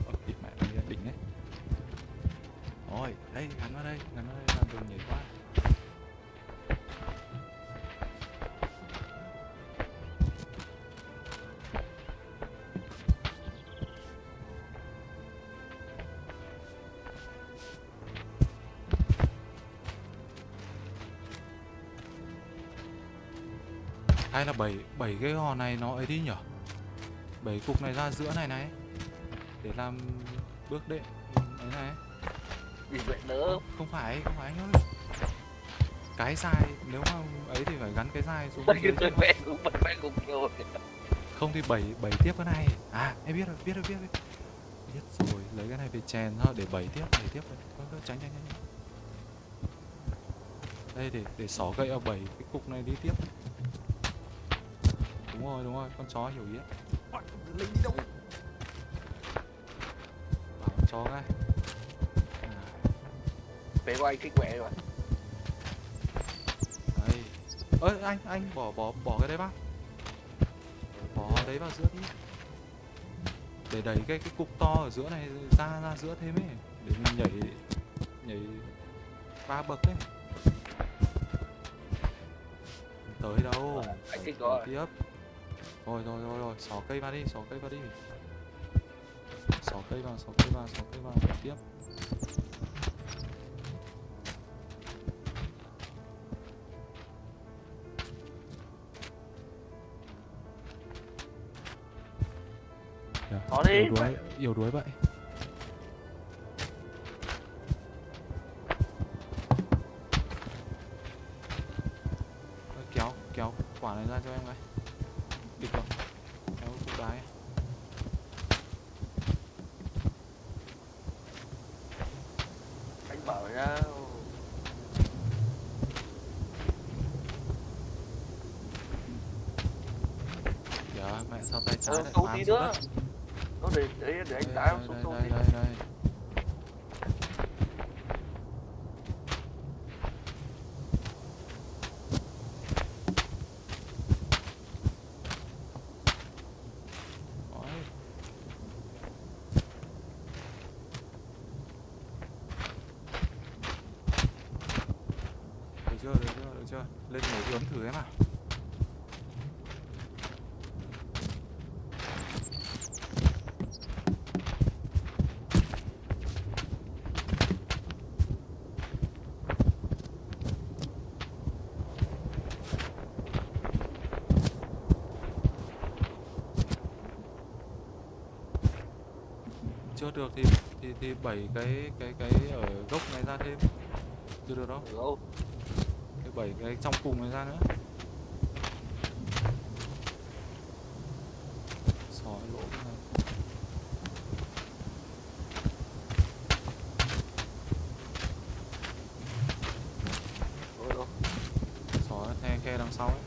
Ơ mẹ đỉnh đấy. Rồi, đây gắn vào đây, gắn vào đây làm đường nhảy qua. Là bảy bảy cái hò này nó ấy đi nhở bảy cục này ra giữa này này. Để làm bước đệm ấy này. Vì vậy đỡ Không? Phải, không phải anh ơi. Cái dài, nếu mà ấy thì phải gắn cái dài xuống tôi chứ. vẽ cũng bật vẽ cũng nhiều Không thì bảy bảy tiếp cái này. À, em biết rồi, biết rồi, biết rồi. Biết rồi, lấy cái này về chèn thôi để bảy tiếp, bảy tiếp rồi Tránh, tránh, tránh. Đây, để để xỏ gậy vào bảy cái cục này đi tiếp Đúng rồi, đúng rồi, con chó hiểu ý ấy. Linh đi đâu? Bảo con chó à, vẽ của anh kích vẽ rồi. Đây. Ơi, anh, anh, bỏ, bỏ, bỏ cái đấy vào. Bỏ đấy vào giữa đi. Để đẩy cái cái cục to ở giữa này ra ra giữa thêm ấy. Để mình nhảy Nhảy ba bậc đấy Tới đâu? Anh Bỏ rồi. Tiếp Rồi rồi rồi rồi. Xỏ cây vào đi Xỏ cây vào đi. Xỏ cây vào Xỏ cây vào Xỏ cây vào. Tiếp. Kìa, Xỏ đi. Yếu đuối Yếu đuối vậy nó để để để anh tải xuống đây đây đây đây Đấy. Được chưa, được chưa, được chưa? Lên nhảy ướm thử em à chưa được thì thì bảy cái cái cái ở gốc này ra thêm. Chưa được đâu. Cái bảy cái trong cùng này ra nữa sỏi lỗ cái này Rồi đâu? sỏi the khe đằng sau ấy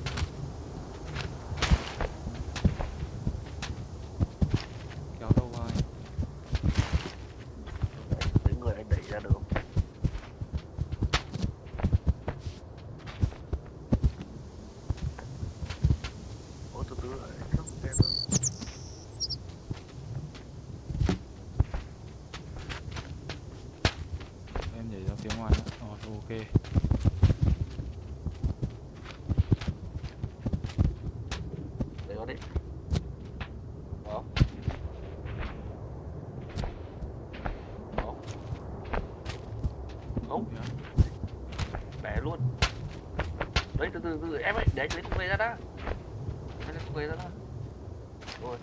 kéo đâu vai Đấy người anh đẩy ra được không? Ủa từ từ lại không xem đâu. em nhảy ra phía ngoài nữa rồi ok Đấy đó đấy. Đó. Đó. Không, Kìa. bẻ luôn. Đấy từ từ từ em ơi, về ra đã. Lấy cục về ra đã. Rồi.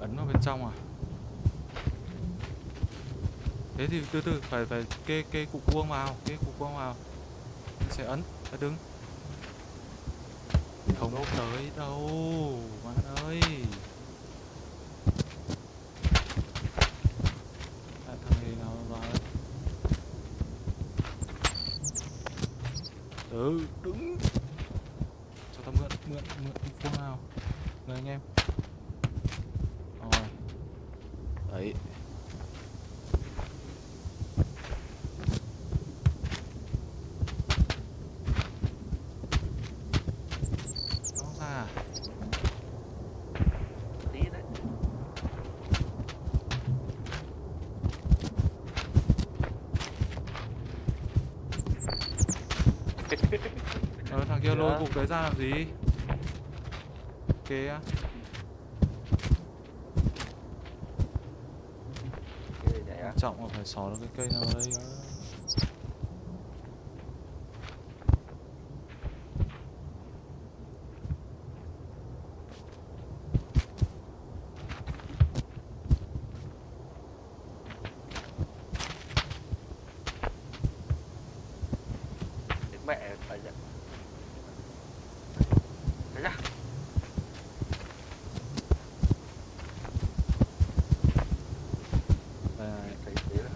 ấn vào bên trong à thế thì từ từ phải phải kê kê cục vuông vào kê cục vuông vào sẽ ấn sẽ đứng không tới đâu bạn ơi à, thằng này nào vào đây ừ đứng cho ta mượn mượn mượn cục vuông nào người anh em rồi đấy nó ra Tí đấy. ờ đấy ra làm gì? Quan trọng là phải xỏ được cái cây nào ở đây á. Cái mẹ phải nhận. Đấy ra. đây này Thấy thế là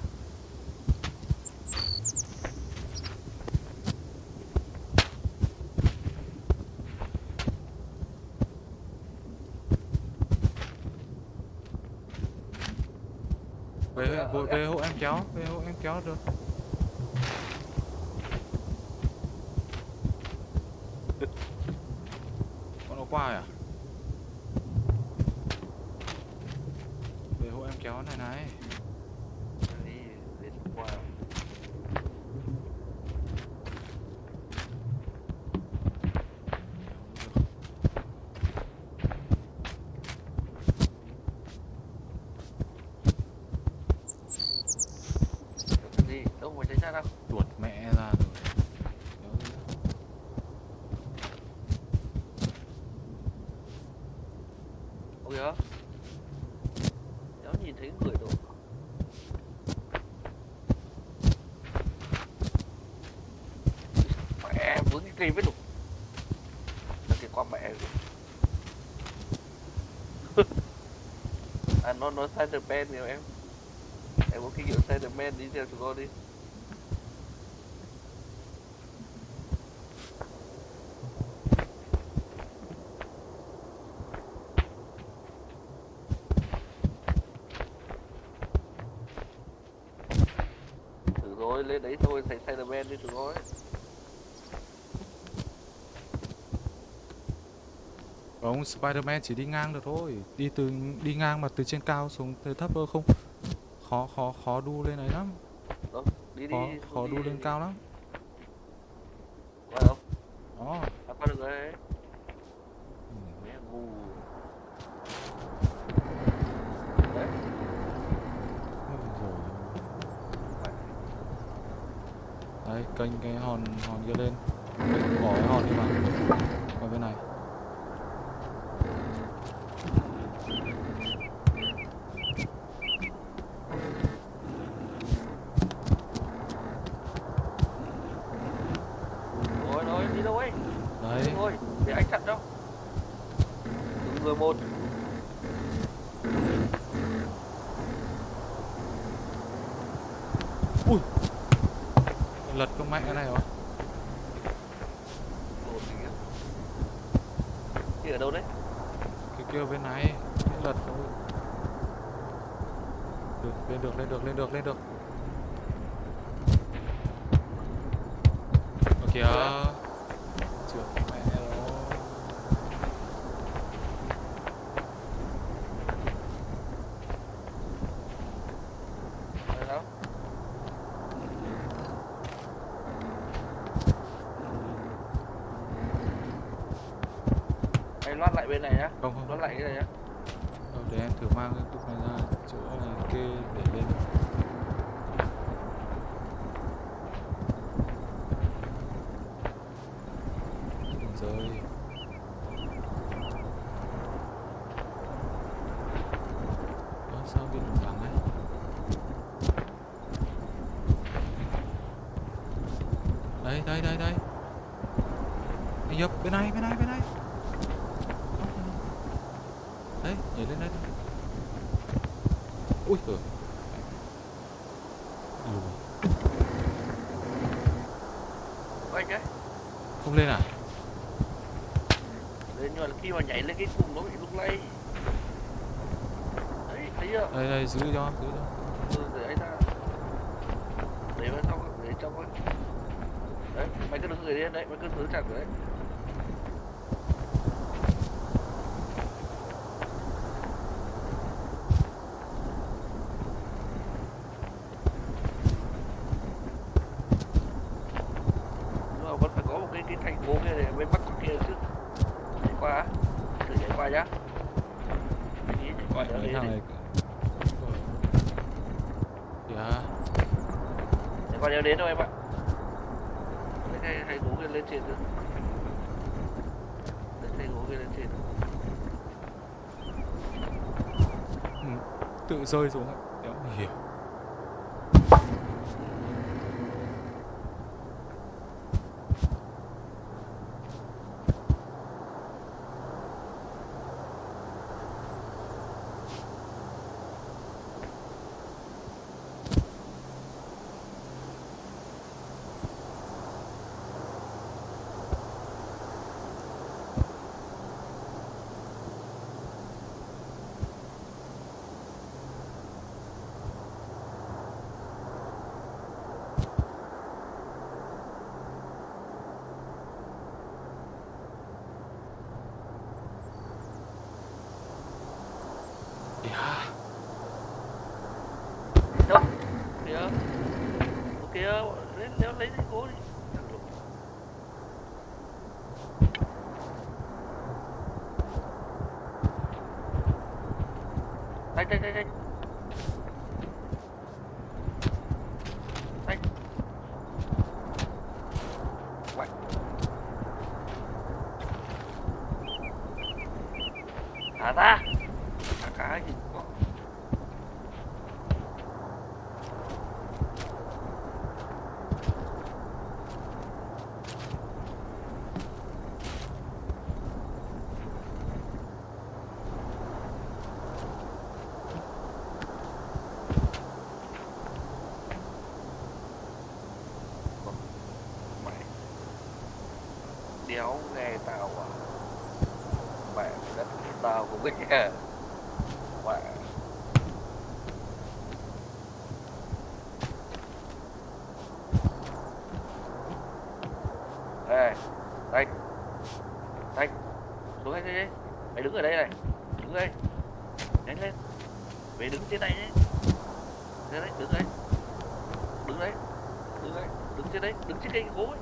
về về, về hộ em kéo về hộ em kéo được. Con nó qua rồi à về hộ em kéo này này Đi, đi qua. Cái gì? Đâu mà tránh ra đâu. tuột mẹ ra rồi kéo đi. Ôi kìa. Cháu nhìn thấy người đâu. Mẹ vướng cái cây với lục. Nó kìa qua mẹ rồi. à nó nó Spiderman nhiều em. Em có kinh nghiệm Spiderman đi theo chúng tôi đi. Thử rồi, lên đấy thôi, thành Spiderman đi thử rồi. Ông Spider-Man chỉ đi ngang được thôi Đi từ đi ngang mà từ trên cao xuống từ thấp ơ không Khó khó khó đu lên ấy lắm Đó, đi đi. Khó đi, khó đi, đu đi, lên đi. cao lắm lại bên này á, không không. Đón lại cái này á, để em thử mang cái cục này ra chỗ này kê để lên rơi xuống da da da đéo nghe tao à. Mẹ đất tao cũng nghe mẹ. Đây đây đây, xuống đây. Đi mày đứng ở đây này. Đứng đây. Nhanh lên. Mày đứng trên này nhé. Đứng đấy đứng đấy đứng đấy đứng trên đấy. Đứng trên cây gối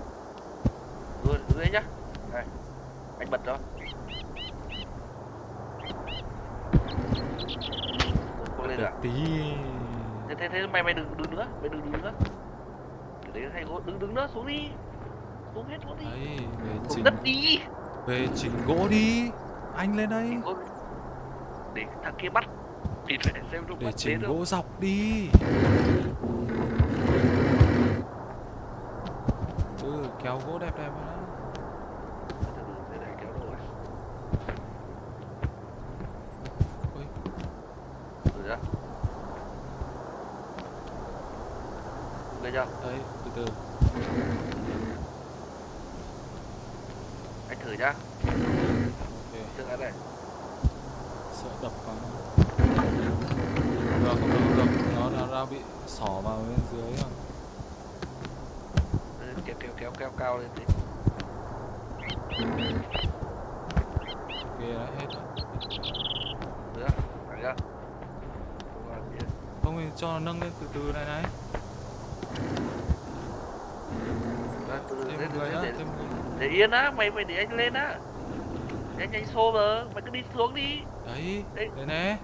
mày đừng đứng nữa để thay gỗ, đứng đứng nữa, xuống đi. Xuống hết gỗ đi. Đấy, về chỉnh... đất đi. Về chỉnh gỗ đi. Anh lên đây. Để thằng kia bắt Thì phải xem lúc Để chỉnh gỗ đâu. dọc đi. Ừ, kéo gỗ đẹp đẹp đó từ Anh thử nhá. Ok. Trước cái này. sợ đập vào được không được được nó nó đang bị xỏ vào bên dưới rồi Ừ, Kéo kéo kéo kéo cao lên tí. ok đã hết rồi Được chưa? Không thì cho nó nâng lên từ từ này này Đấy, từ từ thêm thế một từ người thế nữa để, thêm một người để yên á, mày mày để anh lên á. Để anh anh xô vào, mày cứ đi xuống đi. đấy Đấy. đấy nè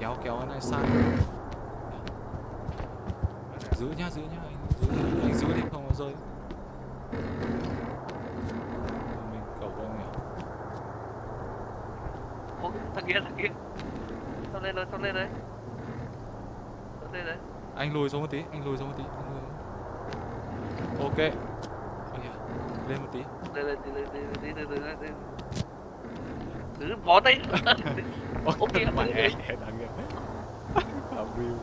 kéo kéo cái này sang giữ nhá giữ nhá anh giữ anh giữ đi không nó rơi mình cầu anh nhỉ Ô, thằng kia thằng kia. Sao lên rồi, sao lên đấy. Sao lên đấy. anh lùi xuống một tí anh lùi xuống một tí anh lùi. Ok kìa, lên một tí Lên lên lên lên lên đi lên đi. Cứ bó tay. Ok, mẹ ok. đáng ghét Phạm view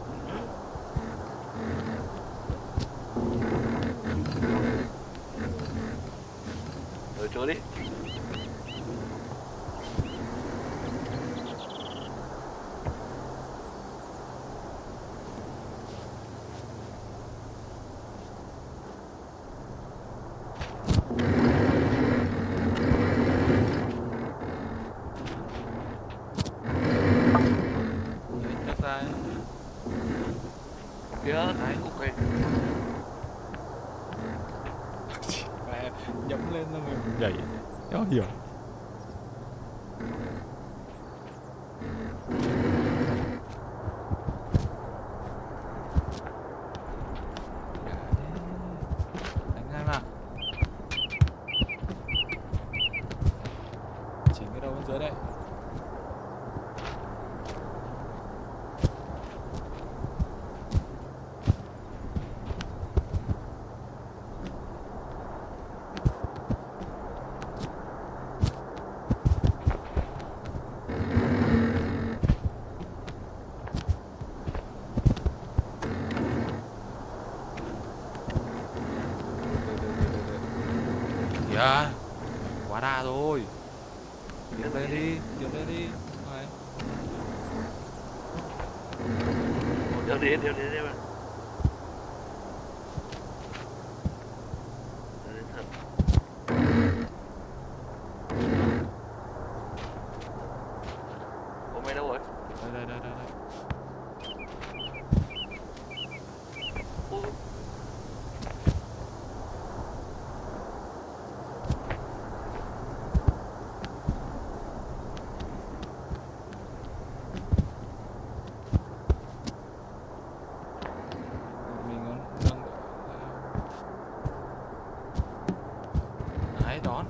Rồi trốn đi. đấy chắc ra ấy. Kìa, Đấy. ok. mẹ nhẫm lên xong rồi nhảy đéo hiểu đánh ngay mà chỉnh cái đầu bên dưới đây kìa quá đà rồi tiến lên đi tiến lên đi Đấy. Đeo đi, đeo đi, đeo đi. Đeo đi thật. Ủa mày đâu rồi? đây đây đây đây đây Ủa, mình có nâng đấy đón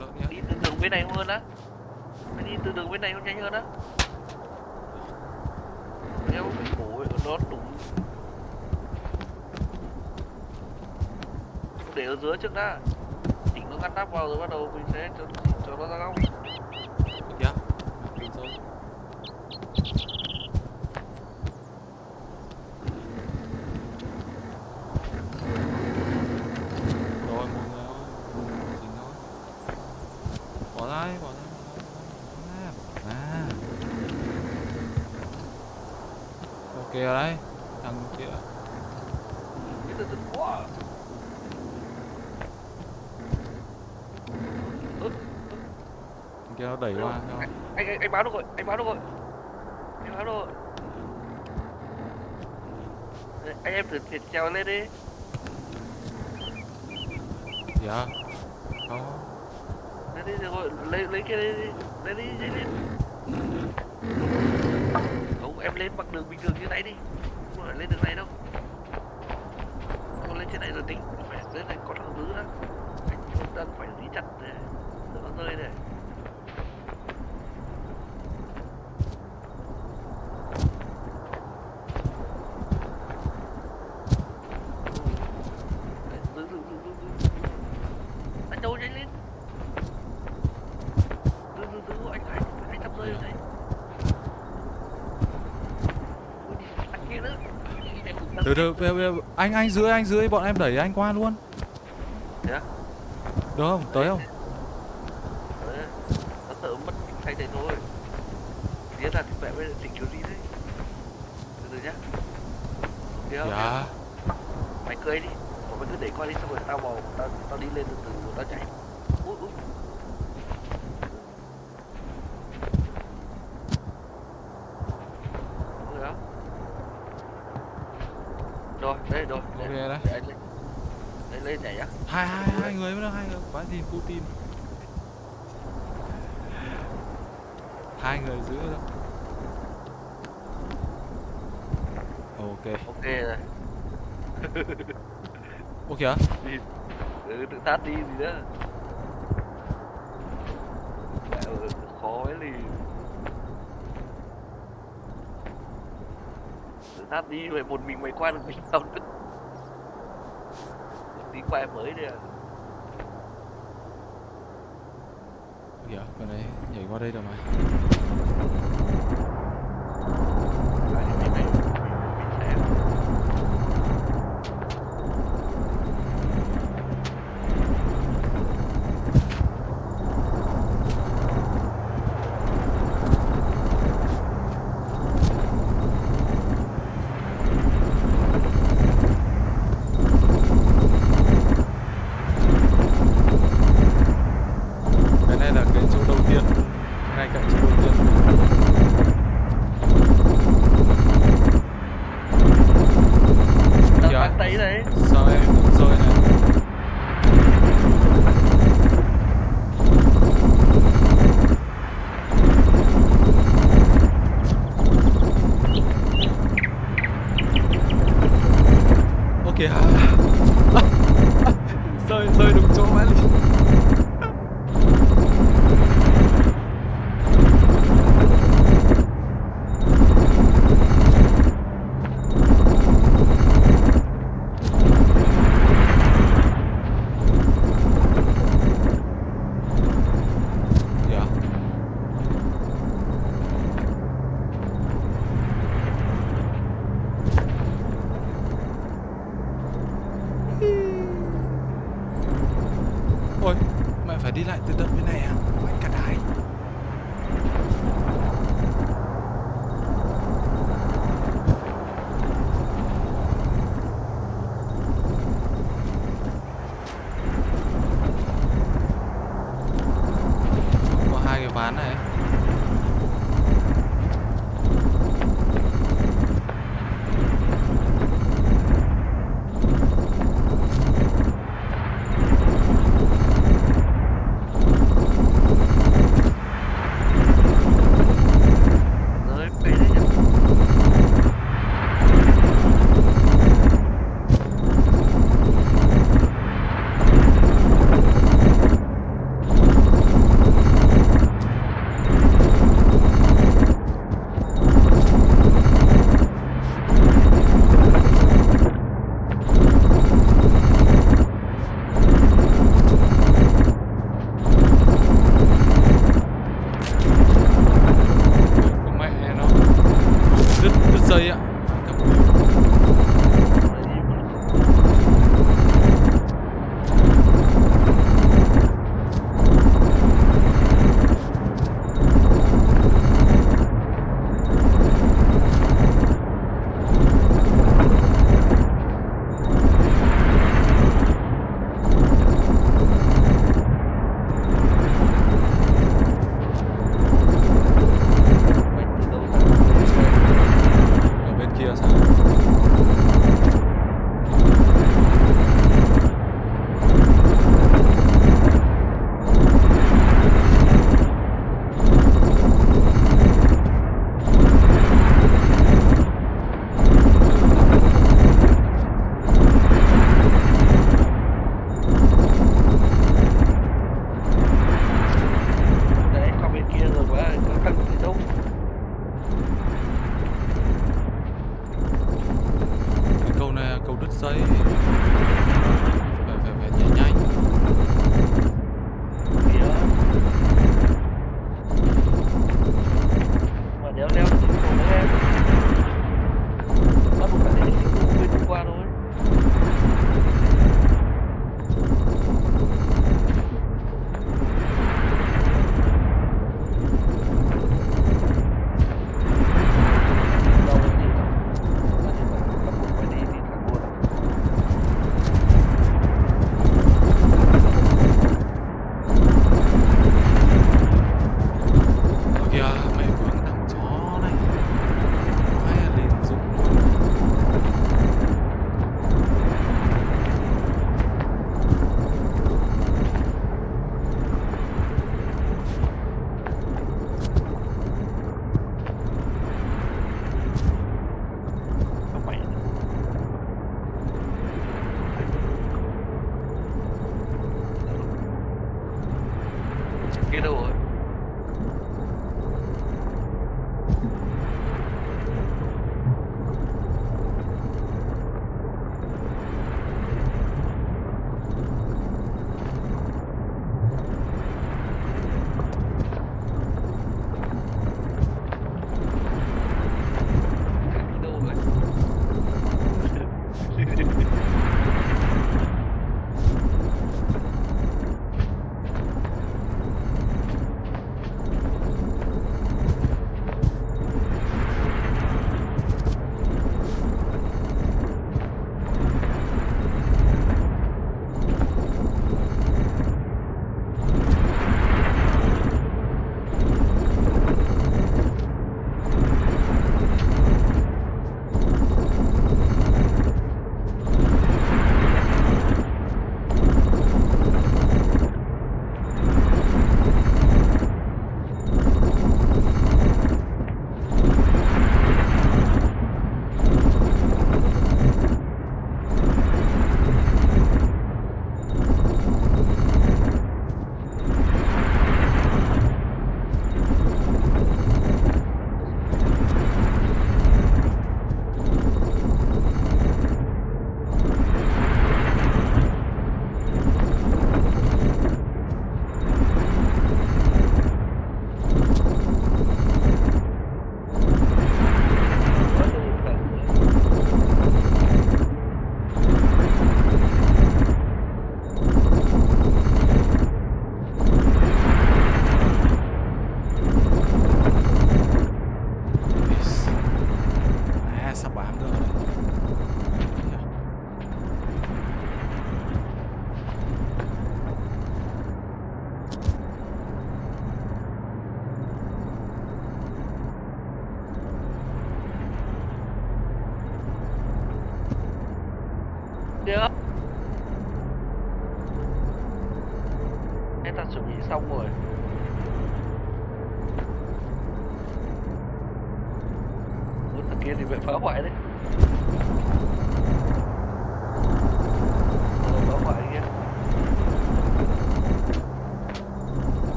lợn nhá đi từ đường bên này hơn á. Mày đi từ đường bên này nhanh hơn á. Cổ ấy, nó đúng. Để ở dưới trước đã. Chỉnh nó ngăn nắp vào rồi bắt đầu mình sẽ cho, cho nó ra góc. được rồi anh báo được rồi anh báo được rồi anh em thử thịt treo lên đi. Dạ. Không lấy đi được rồi lấy lấy cái đi. Lấy đi lấy đi. Không em lên bằng đường bình thường như này đi. rồi, rồi anh anh dưới anh dưới bọn em đẩy anh qua luôn. Được không? Tới không? Rồi, đấy rồi. Đấy, okay, đấy. Đấy, đấy lấy thẻ nhá. Hai hai hai người mới được hai người. Quá gì Putin. Hai người giữ đó. Ok. Ok rồi. ok kìa. Đi. Ừ, tự tát đi gì đó. Khó ấy liền. tháp đi rồi một mình mày qua được mình sao được tí qua mới đi à. Dạ bên này nhảy qua đây rồi mà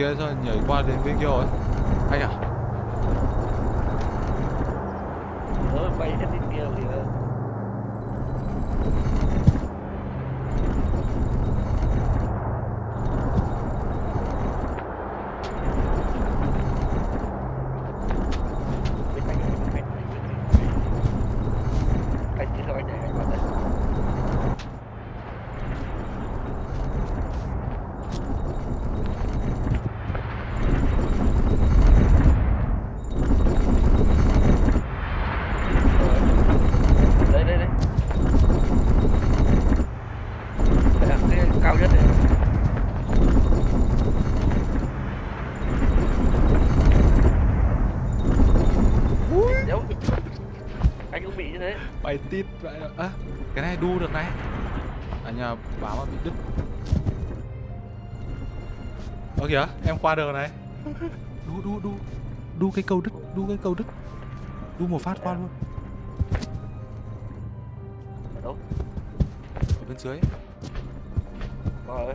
kia sao nhảy qua đến bên kia rồi. Anh à kìa. Em qua đường này. Đu đu đu. Đu cái câu đứt đu cái câu đứt. Đu một phát qua luôn. Ở đâu? Ở bên dưới. Ơi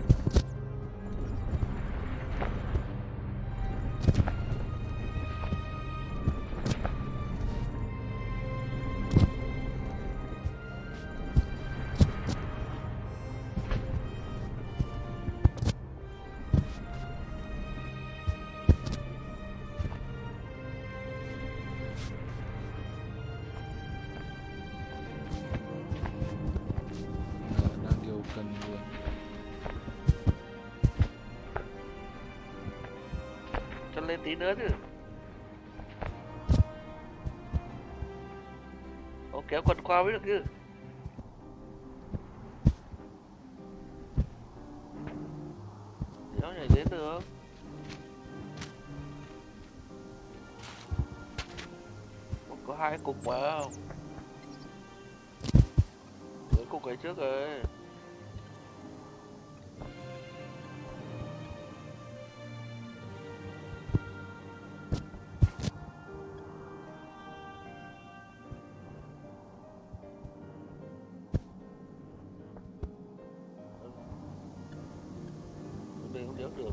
tao biết được chứ. Nó nhảy đến được Ủa, Có hai cục mà không, Cái cục ấy trước rồi. Được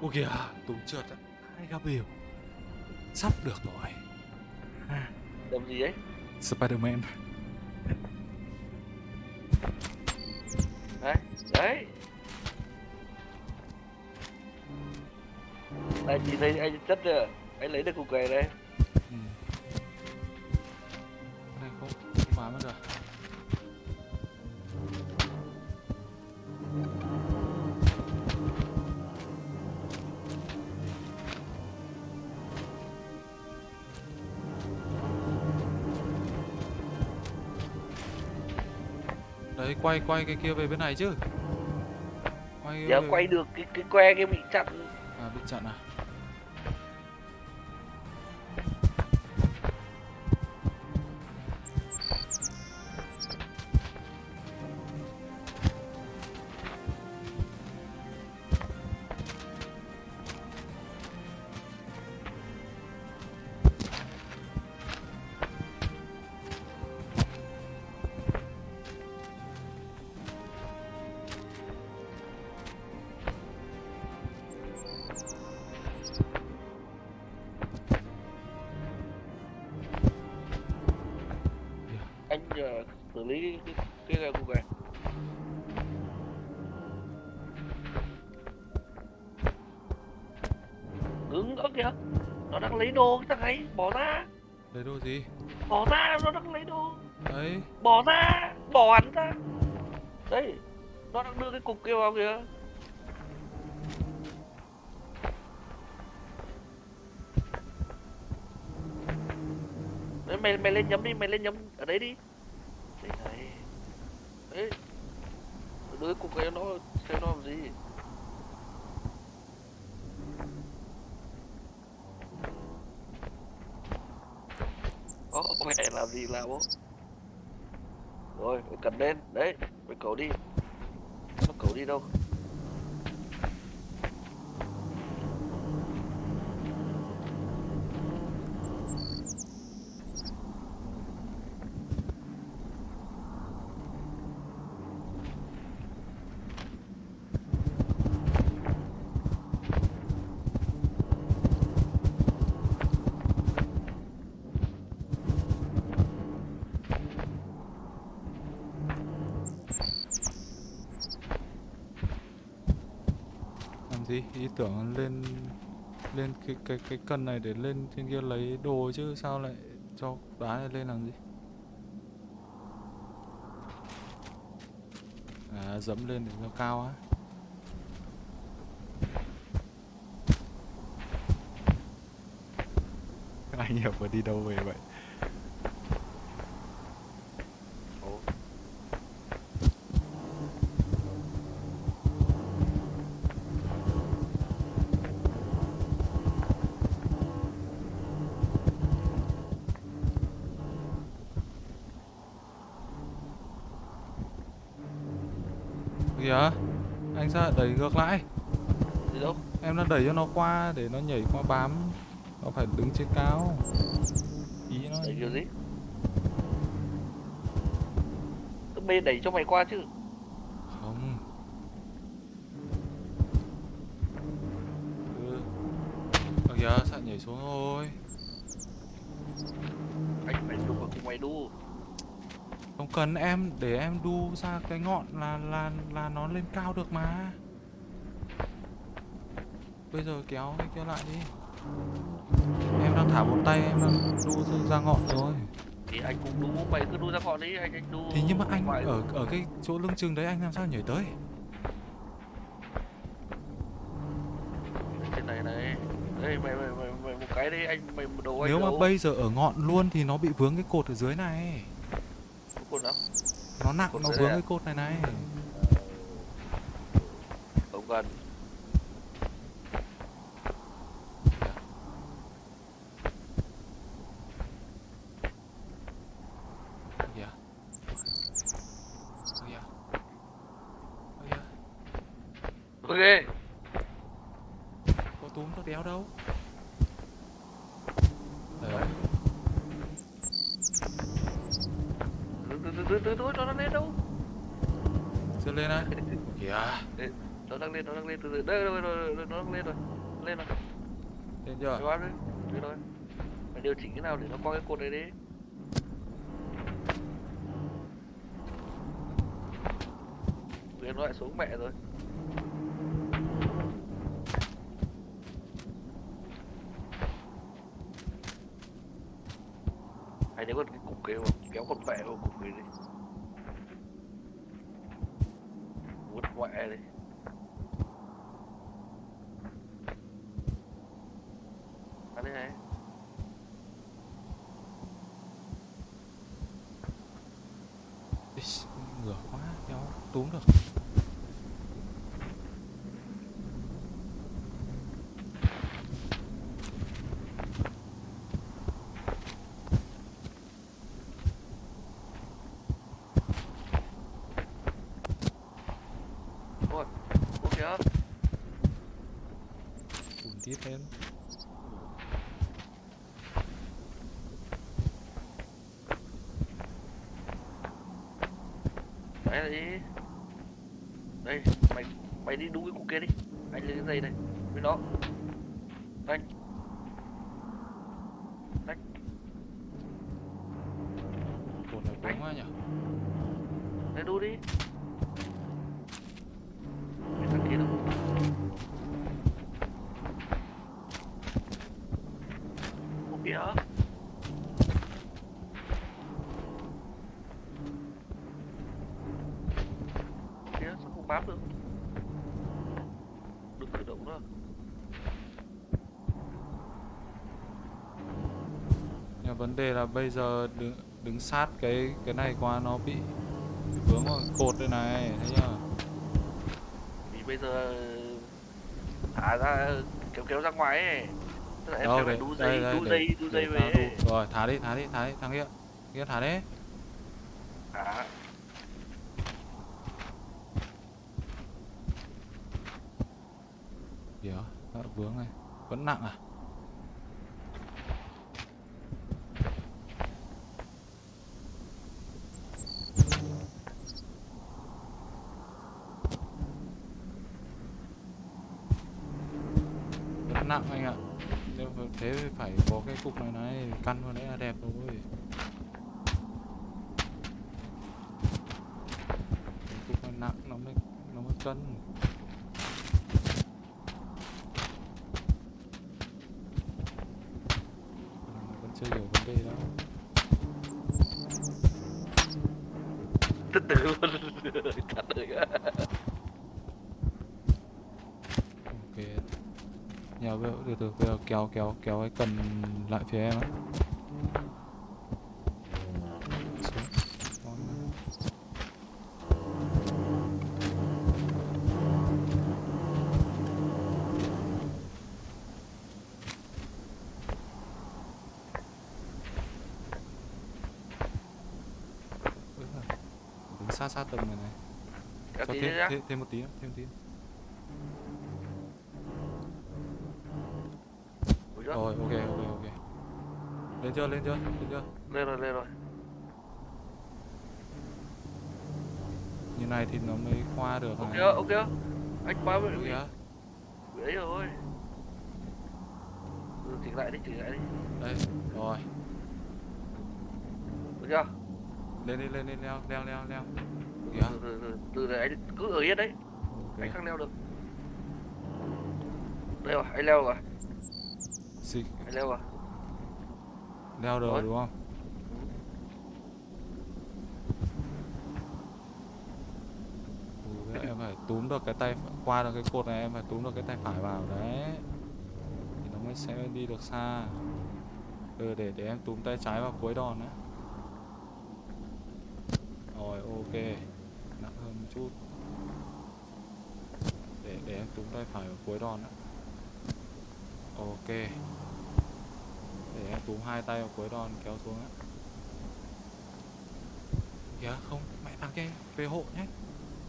Ủa kìa, Tùng trượt ạ. Hai gặp biểu. Sắp được rồi. Đầm gì ấy Spider-Man. Đấy. Anh nhìn thấy anh chất chưa? Anh lấy được cục này đây. Quay quay cái kia về bên này chứ. Quay về- quay được cái cái que kia bị chặn À, bị chặn à? Mày lên nhóm ở đấy đi đấy này đấy đưa cái cục kia nó xem nó làm gì Ồ, mẹ làm gì làm bố rồi mày cần lên đấy mày cậu đi nó cậu đi đâu làm gì? Ý tưởng lên lên cái cái cái cần này để lên trên kia lấy đồ chứ sao lại cho đá này lên làm gì? À, dẫm lên để nó cao á. Anh hiểu mà đi đâu về vậy? Đẩy ngược lại? gì đâu? Em đã đẩy cho nó qua để nó nhảy qua bám. Nó phải đứng trên cao. Ý nó đẩy kiểu gì? Tự mê đẩy cho mày qua chứ. Không. Ừ. Ờ kìa, sao nhảy xuống rồi anh phải đu vào cùng mày đu. Không cần em để em đu ra cái ngọn là là là nó lên cao được mà. Bây giờ kéo cái kia lại đi. Em đang thả một tay em đang đu ra- ngọn rồi. thì anh cũng đu mày cứ đu ra ngọn đi anh anh đu Thì nhưng mà anh ngoài- ở ở cái chỗ lưng chừng đấy anh làm sao nhảy tới? trên này này đây mày mày mày, mày một cái đi anh mày một đầu anh Nếu mà đâu. bây giờ ở ngọn luôn thì nó bị vướng cái cột ở dưới này. Cột đó Nó nặng Cột nó vướng à? cái cột này này. Tùm tít. Đấy là gì? Đây, mày mày đi đúng cái cục kia đi. Anh lấy cái dây này với nó Anh Cột này vướng quá nhỉ? Đây đu đi Cái thằng kia đâu Ủa kìa Kìa, sao không bám được Đừng cử động nữa Nhưng mà vấn đề là bây giờ đứng đứng sát cái cái này qua nó bị vướng vào cột đây này, thấy chưa? Thì bây giờ thả ra kéo kéo ra ngoài ấy Tức là em Đâu, phải đu dây, đu dây, đu dây về. Rồi, thả đi, thả đi, thả đi, thằng kia. Kia thả đi. Thả Kìa, vướng này. Vẫn nặng à? Vẫn nặng anh ạ. Nếu mà thế thì phải có cái cục này này, căn vào đấy là đẹp rồi. Cái cục này nặng nó mới nó mới cân. Ờ, vẫn chưa hiểu vấn đề đâu từ từ luôn Thật ok nhà bây từ từ bây giờ kéo kéo kéo cái cần lại phía em đứng sát sát tầng này này. Cho thêm, thêm thêm một tí nữa thêm một tí nữa. Chưa? Lên chưa? Lên chưa? Lên rồi, lên rồi. Như này thì nó mới qua được Ok này. ok Anh Ui bị kìa, bị ấy rồi. Ừ, Chỉnh lại đi, chỉnh lại đi. Đây rồi. Được chưa? lên đi lên đi leo leo leo leo. Kìa từ từ từ từ anh cứ ở yên đấy. Ok. Anh không leo được. Đây rồi anh leo rồi. Xì, anh leo rồi leo được Rồi. đúng không? Em phải túm được cái tay qua được cái cột này em phải túm được cái tay phải vào đấy. Thì nó mới sẽ đi được xa. Ừ để để em túm tay trái vào cuối đòn đấy rồi ok. Nặng hơn một chút. Để để em túm tay phải vào cuối đòn đấy ok để em túm hai tay vào cuối đòn kéo xuống á. Kìa không mẹ thằng kia về hộ nhé.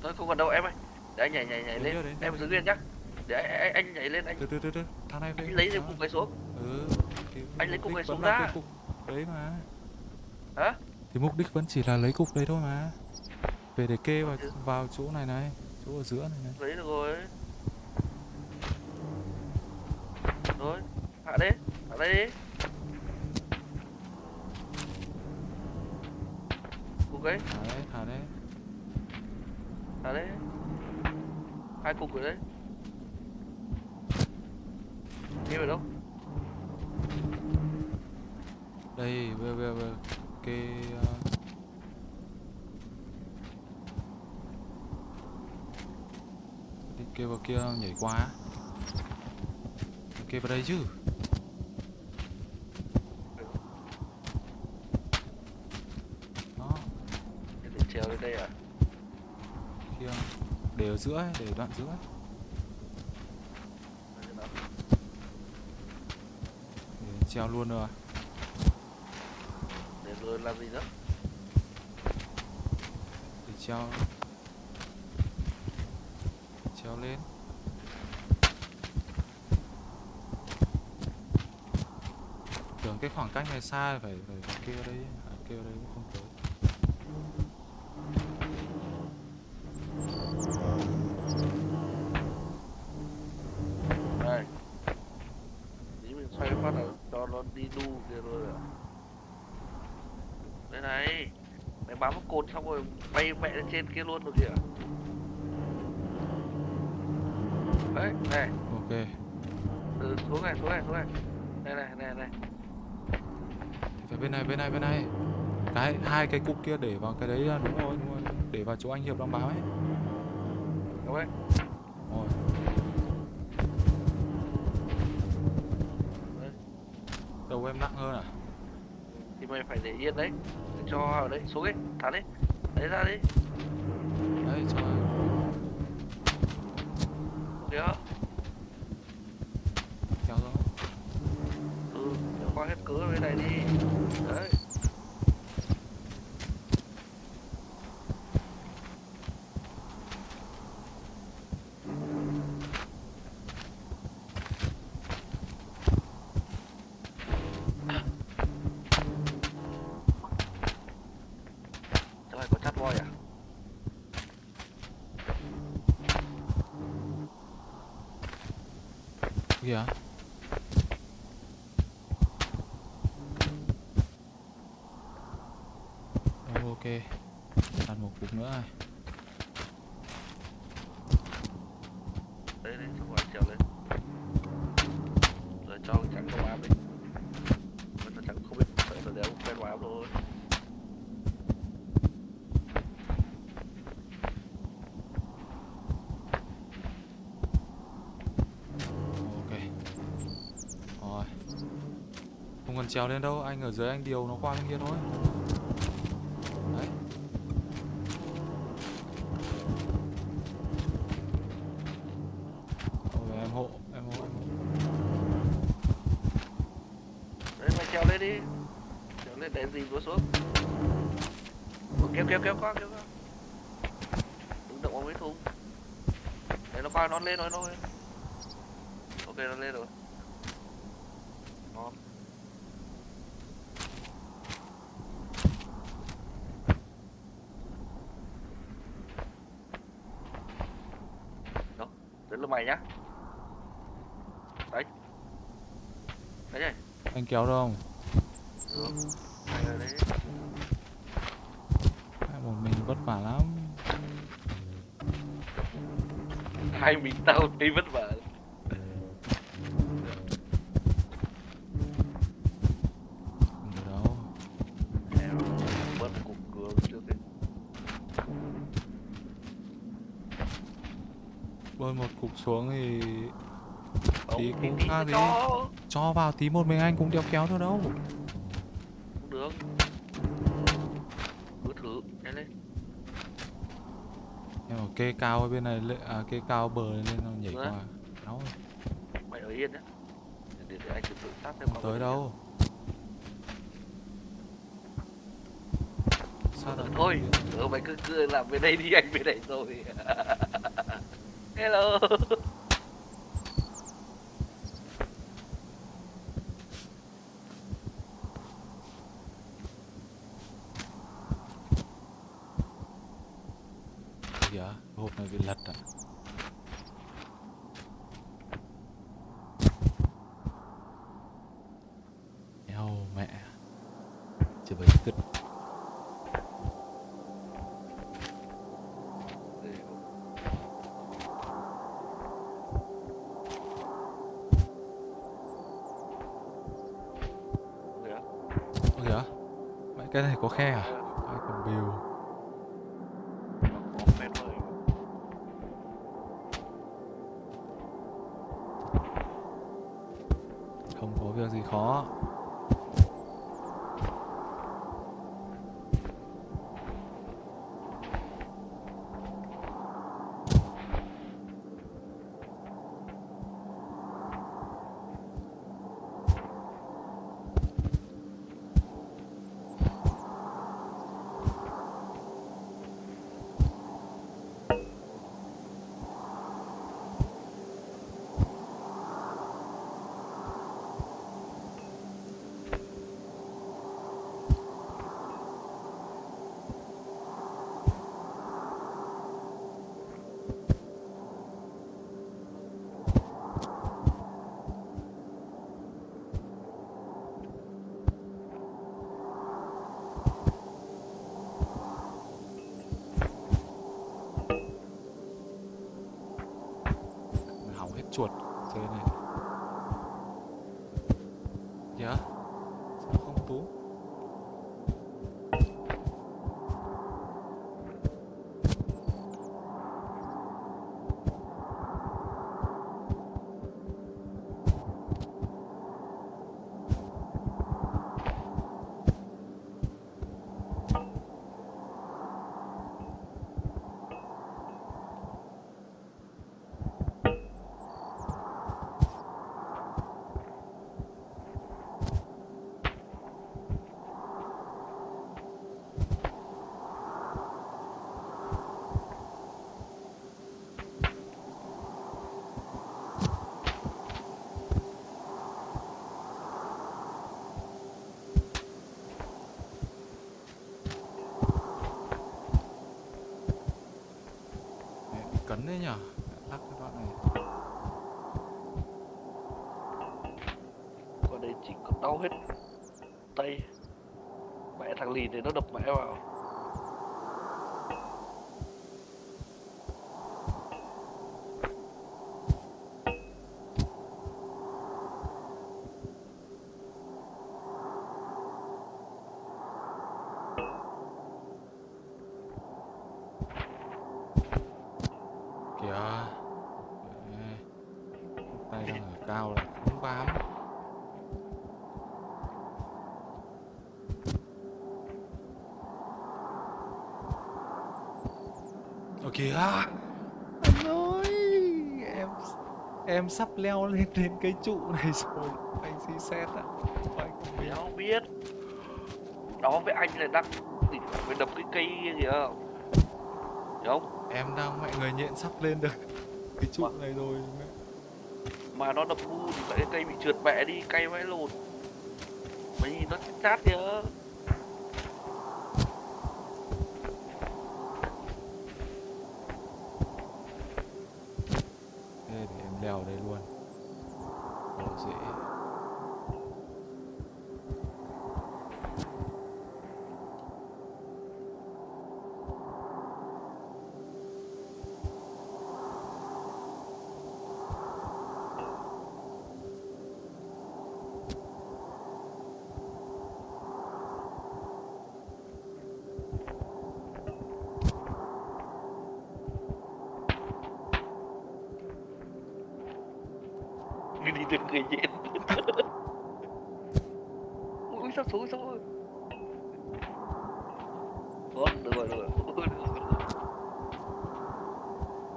Thôi không còn đâu em ơi. Để anh nhảy nhảy nhảy lên. đến em giữ đến yên nhá. Để anh, anh, nhảy lên anh từ từ từ từ. Thằng này về. Anh lấy thêm cục này xuống. Ừ thì Anh lấy cục vẫn xuống ra. cái cục đấy mà. Hả? Thì mục đích vẫn chỉ là lấy cục đấy thôi mà. Về để kê vào vào chỗ này này chỗ ở giữa này này. Lấy được rồi hạ đi hạ đây đi cục ấy thả đấy thả đấy hạ đấy hai cục rồi đấy đi vào đâu đây về về về kê uh... đi kê vào kia nhảy qua á. kê vào đây chứ. Đó. Để trèo lên đây à? Kia. Để ở giữa ấy, để đoạn giữa ấy. Để treo luôn rồi. Để rồi làm gì nữa? Để treo. Treo lên tưởng cái khoảng cách này xa phải phải, phải kêu đây à, kêu đây cũng không tới đây tí mình xoay phát là cho nó đi đu kia rồi à đây này mày bám vào cột xong rồi bay mẹ lên trên kia luôn được kìa. Đấy này. Ok. Từ xuống này xuống này xuống này đây này này này thì phải bên này bên này bên này. Cái hai cái cục kia để vào cái đấy là đúng rồi đúng rồi. Để vào chỗ anh hiệp đang báo ấy. Đúng đấy. Rồi. Đầu em nặng hơn à? Thì mày phải để yên đấy. Để cho ở đấy xuống ấy. Thả đi. Đấy ra đi. Đấy cho kìa kéo xuống ừ cho qua hết cửa bên này đi đấy Chỗ này có chắt voi à? kìa Rồi, ok đặt một cục nữa này tới đi xong rồi trèo lên. Rồi cho cái trắng không áp đi. Mà thằng trắng, không biết, sợ sợ đéo quen quá thôi ok. Rồi. Không cần trèo lên đâu, anh ở dưới anh điều nó qua bên kia thôi. Lên rồi nó lên Ok nó lên rồi. Ngon. Đó, đến lúc mày nhá. Đấy. Đấy này anh kéo đâu? không tao thấy vất vả. Bơi một cục xuống thì Tí cũng đi. cho. cho vào tí một mình anh cũng đeo kéo thôi đâu Không được Cứ thử nhanh lên kê cao ở bên này lên à kê cao bờ lên nó nhảy Nữa. qua. Đâu Mày ở yên nhá. Để, để anh tự tự sát không tới đâu. Sao lại thôi ừ, mày cứ cứ làm bên đây đi anh bên đây rồi. Hello có khe à? Chuột chơi này kìa sao không tú Mẹ đấy nhở? Lắc cái đoạn này. Qua đây chỉ có đau hết tay. Mẹ thằng lì thì nó đập mẹ vào kìa Ê, tay đang ở cao là không bám Ơ kìa. Anh ơi em em sắp leo lên đến cái trụ này rồi. Anh xí xét ạ. Anh không biết. Không biết. Đó với anh là đang phải đập cái cây kìa. Hiểu không? em đang mẹ người nhện sắp lên được cái trụ này rồi. mẹ. Mà nó đập ngu thì phải cái cây bị trượt mẹ đi Cây vãi lồn Mày nhìn nó chát chát kìa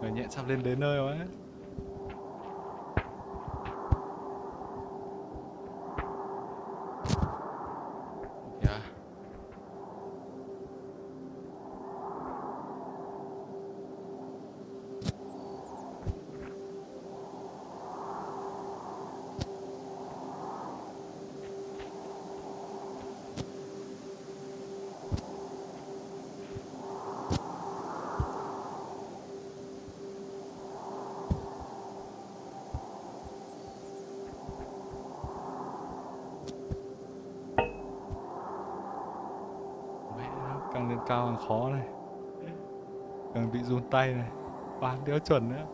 người nhẹ sắp lên đến nơi rồi ấy Kìa. Mẹ nó càng khó này. Càng bị run tay này. Bán đéo chuẩn nữa.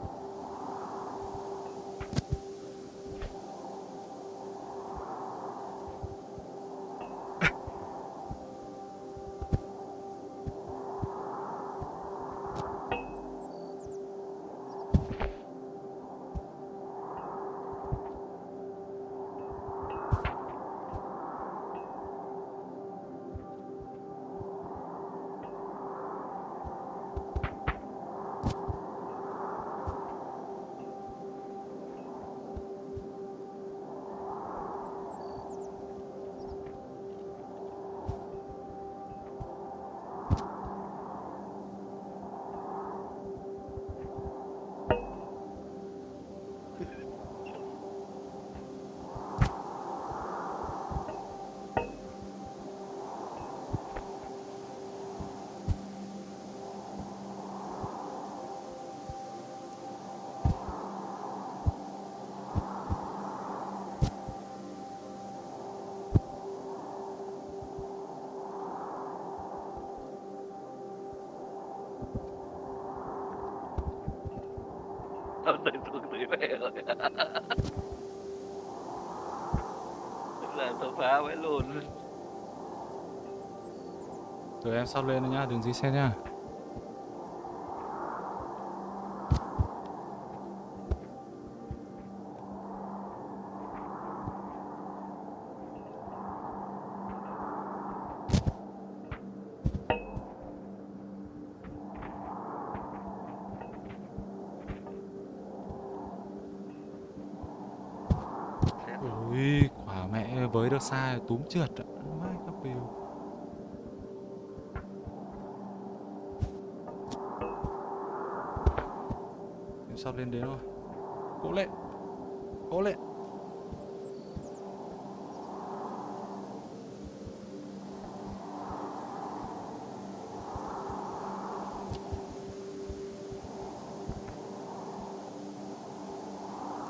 Làm tao phá với luôn. Rồi em sắp lên rồi nhá, đừng dí xe nhá ui quả mẹ với được xa túm trượt ạ? Mai các biểu em sắp lên đến rồi. Cố lên cố lên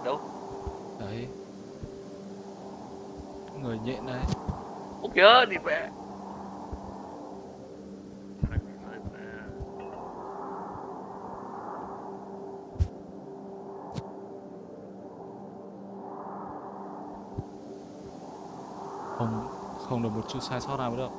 Đâu? đấy người nhện này chớ đi mẹ. Không không được một chút sai sót nào mới được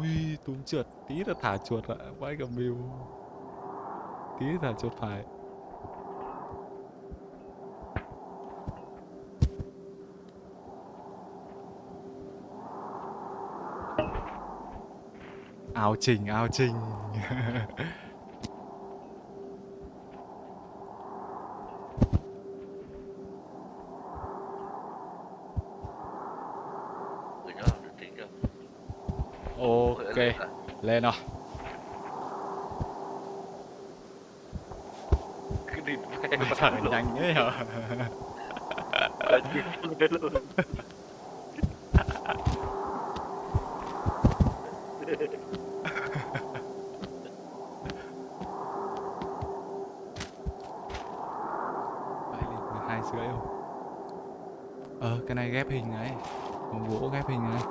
ui túm trượt, tí là thả chuột lại vãi cả mưu tí là thả chuột phải. Áo trình áo trình Gửi cho, được tính chưa? ok lên rồi Cứ đi thở nhanh thế hả? Hai rưỡi rồi Ờ cái này ghép hình này. Còn gỗ ghép hình này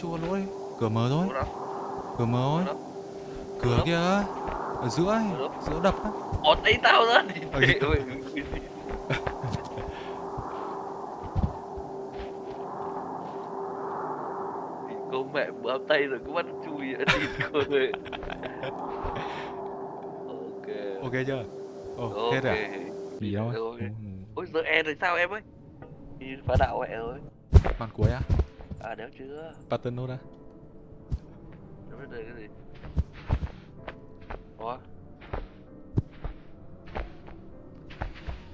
chui qua lỗ đi chui qua lỗ đi cửa mở thôi. Cửa mở thôi cửa kia ở giữa ấy giữa đập á. Ồ, thấy tao ra ơi cô mẹ bám tay rồi cứ bắt chui ở ơi Ok. Ok chưa? Ồ hết Ok rồi à? gì đâu. Ừ, Ôi giờ e rồi sao em ơi? Phá đạo mẹ rồi À đéo chưa? Pattern nốt á Nó biết đời cái gì? Ủa?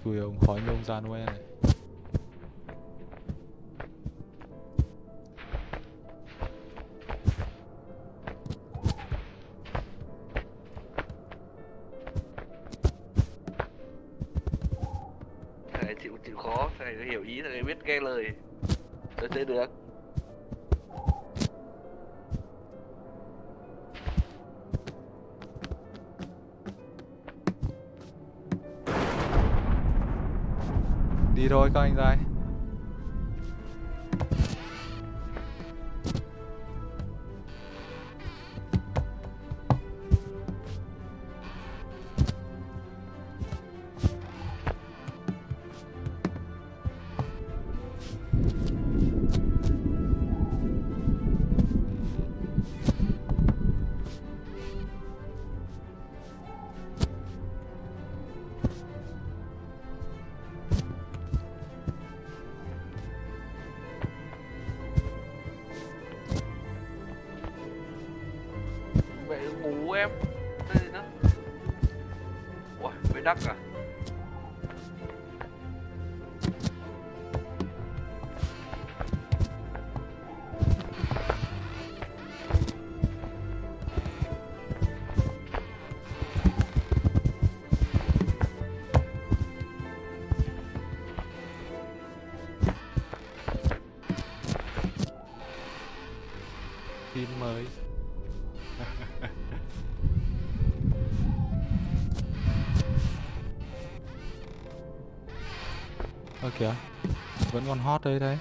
Chui ông khói nhôm ra nuôi này. Chịu chịu khó. Nó hiểu ý Thằng biết nghe lời. Tôi chơi được đi thôi các anh trai vẫn còn hot đấy đấy.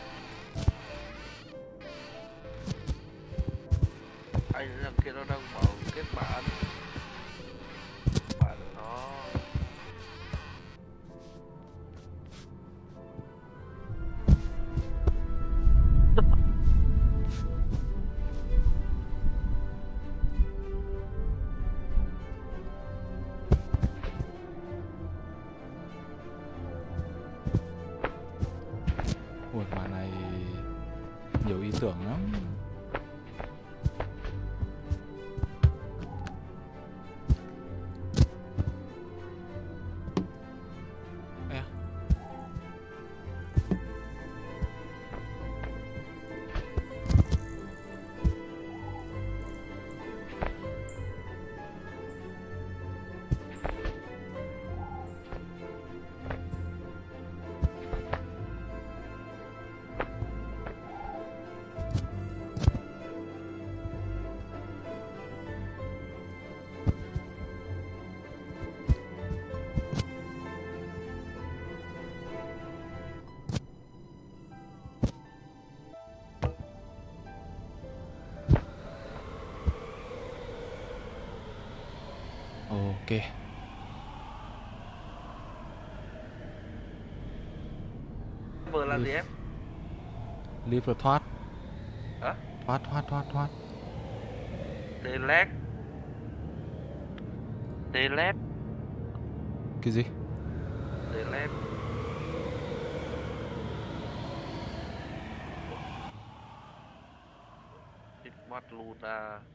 Leave rồi thoát. Hả? thoát thoát thoát thoát. Delete Delete cái gì? Delete mắt Luna Nhiều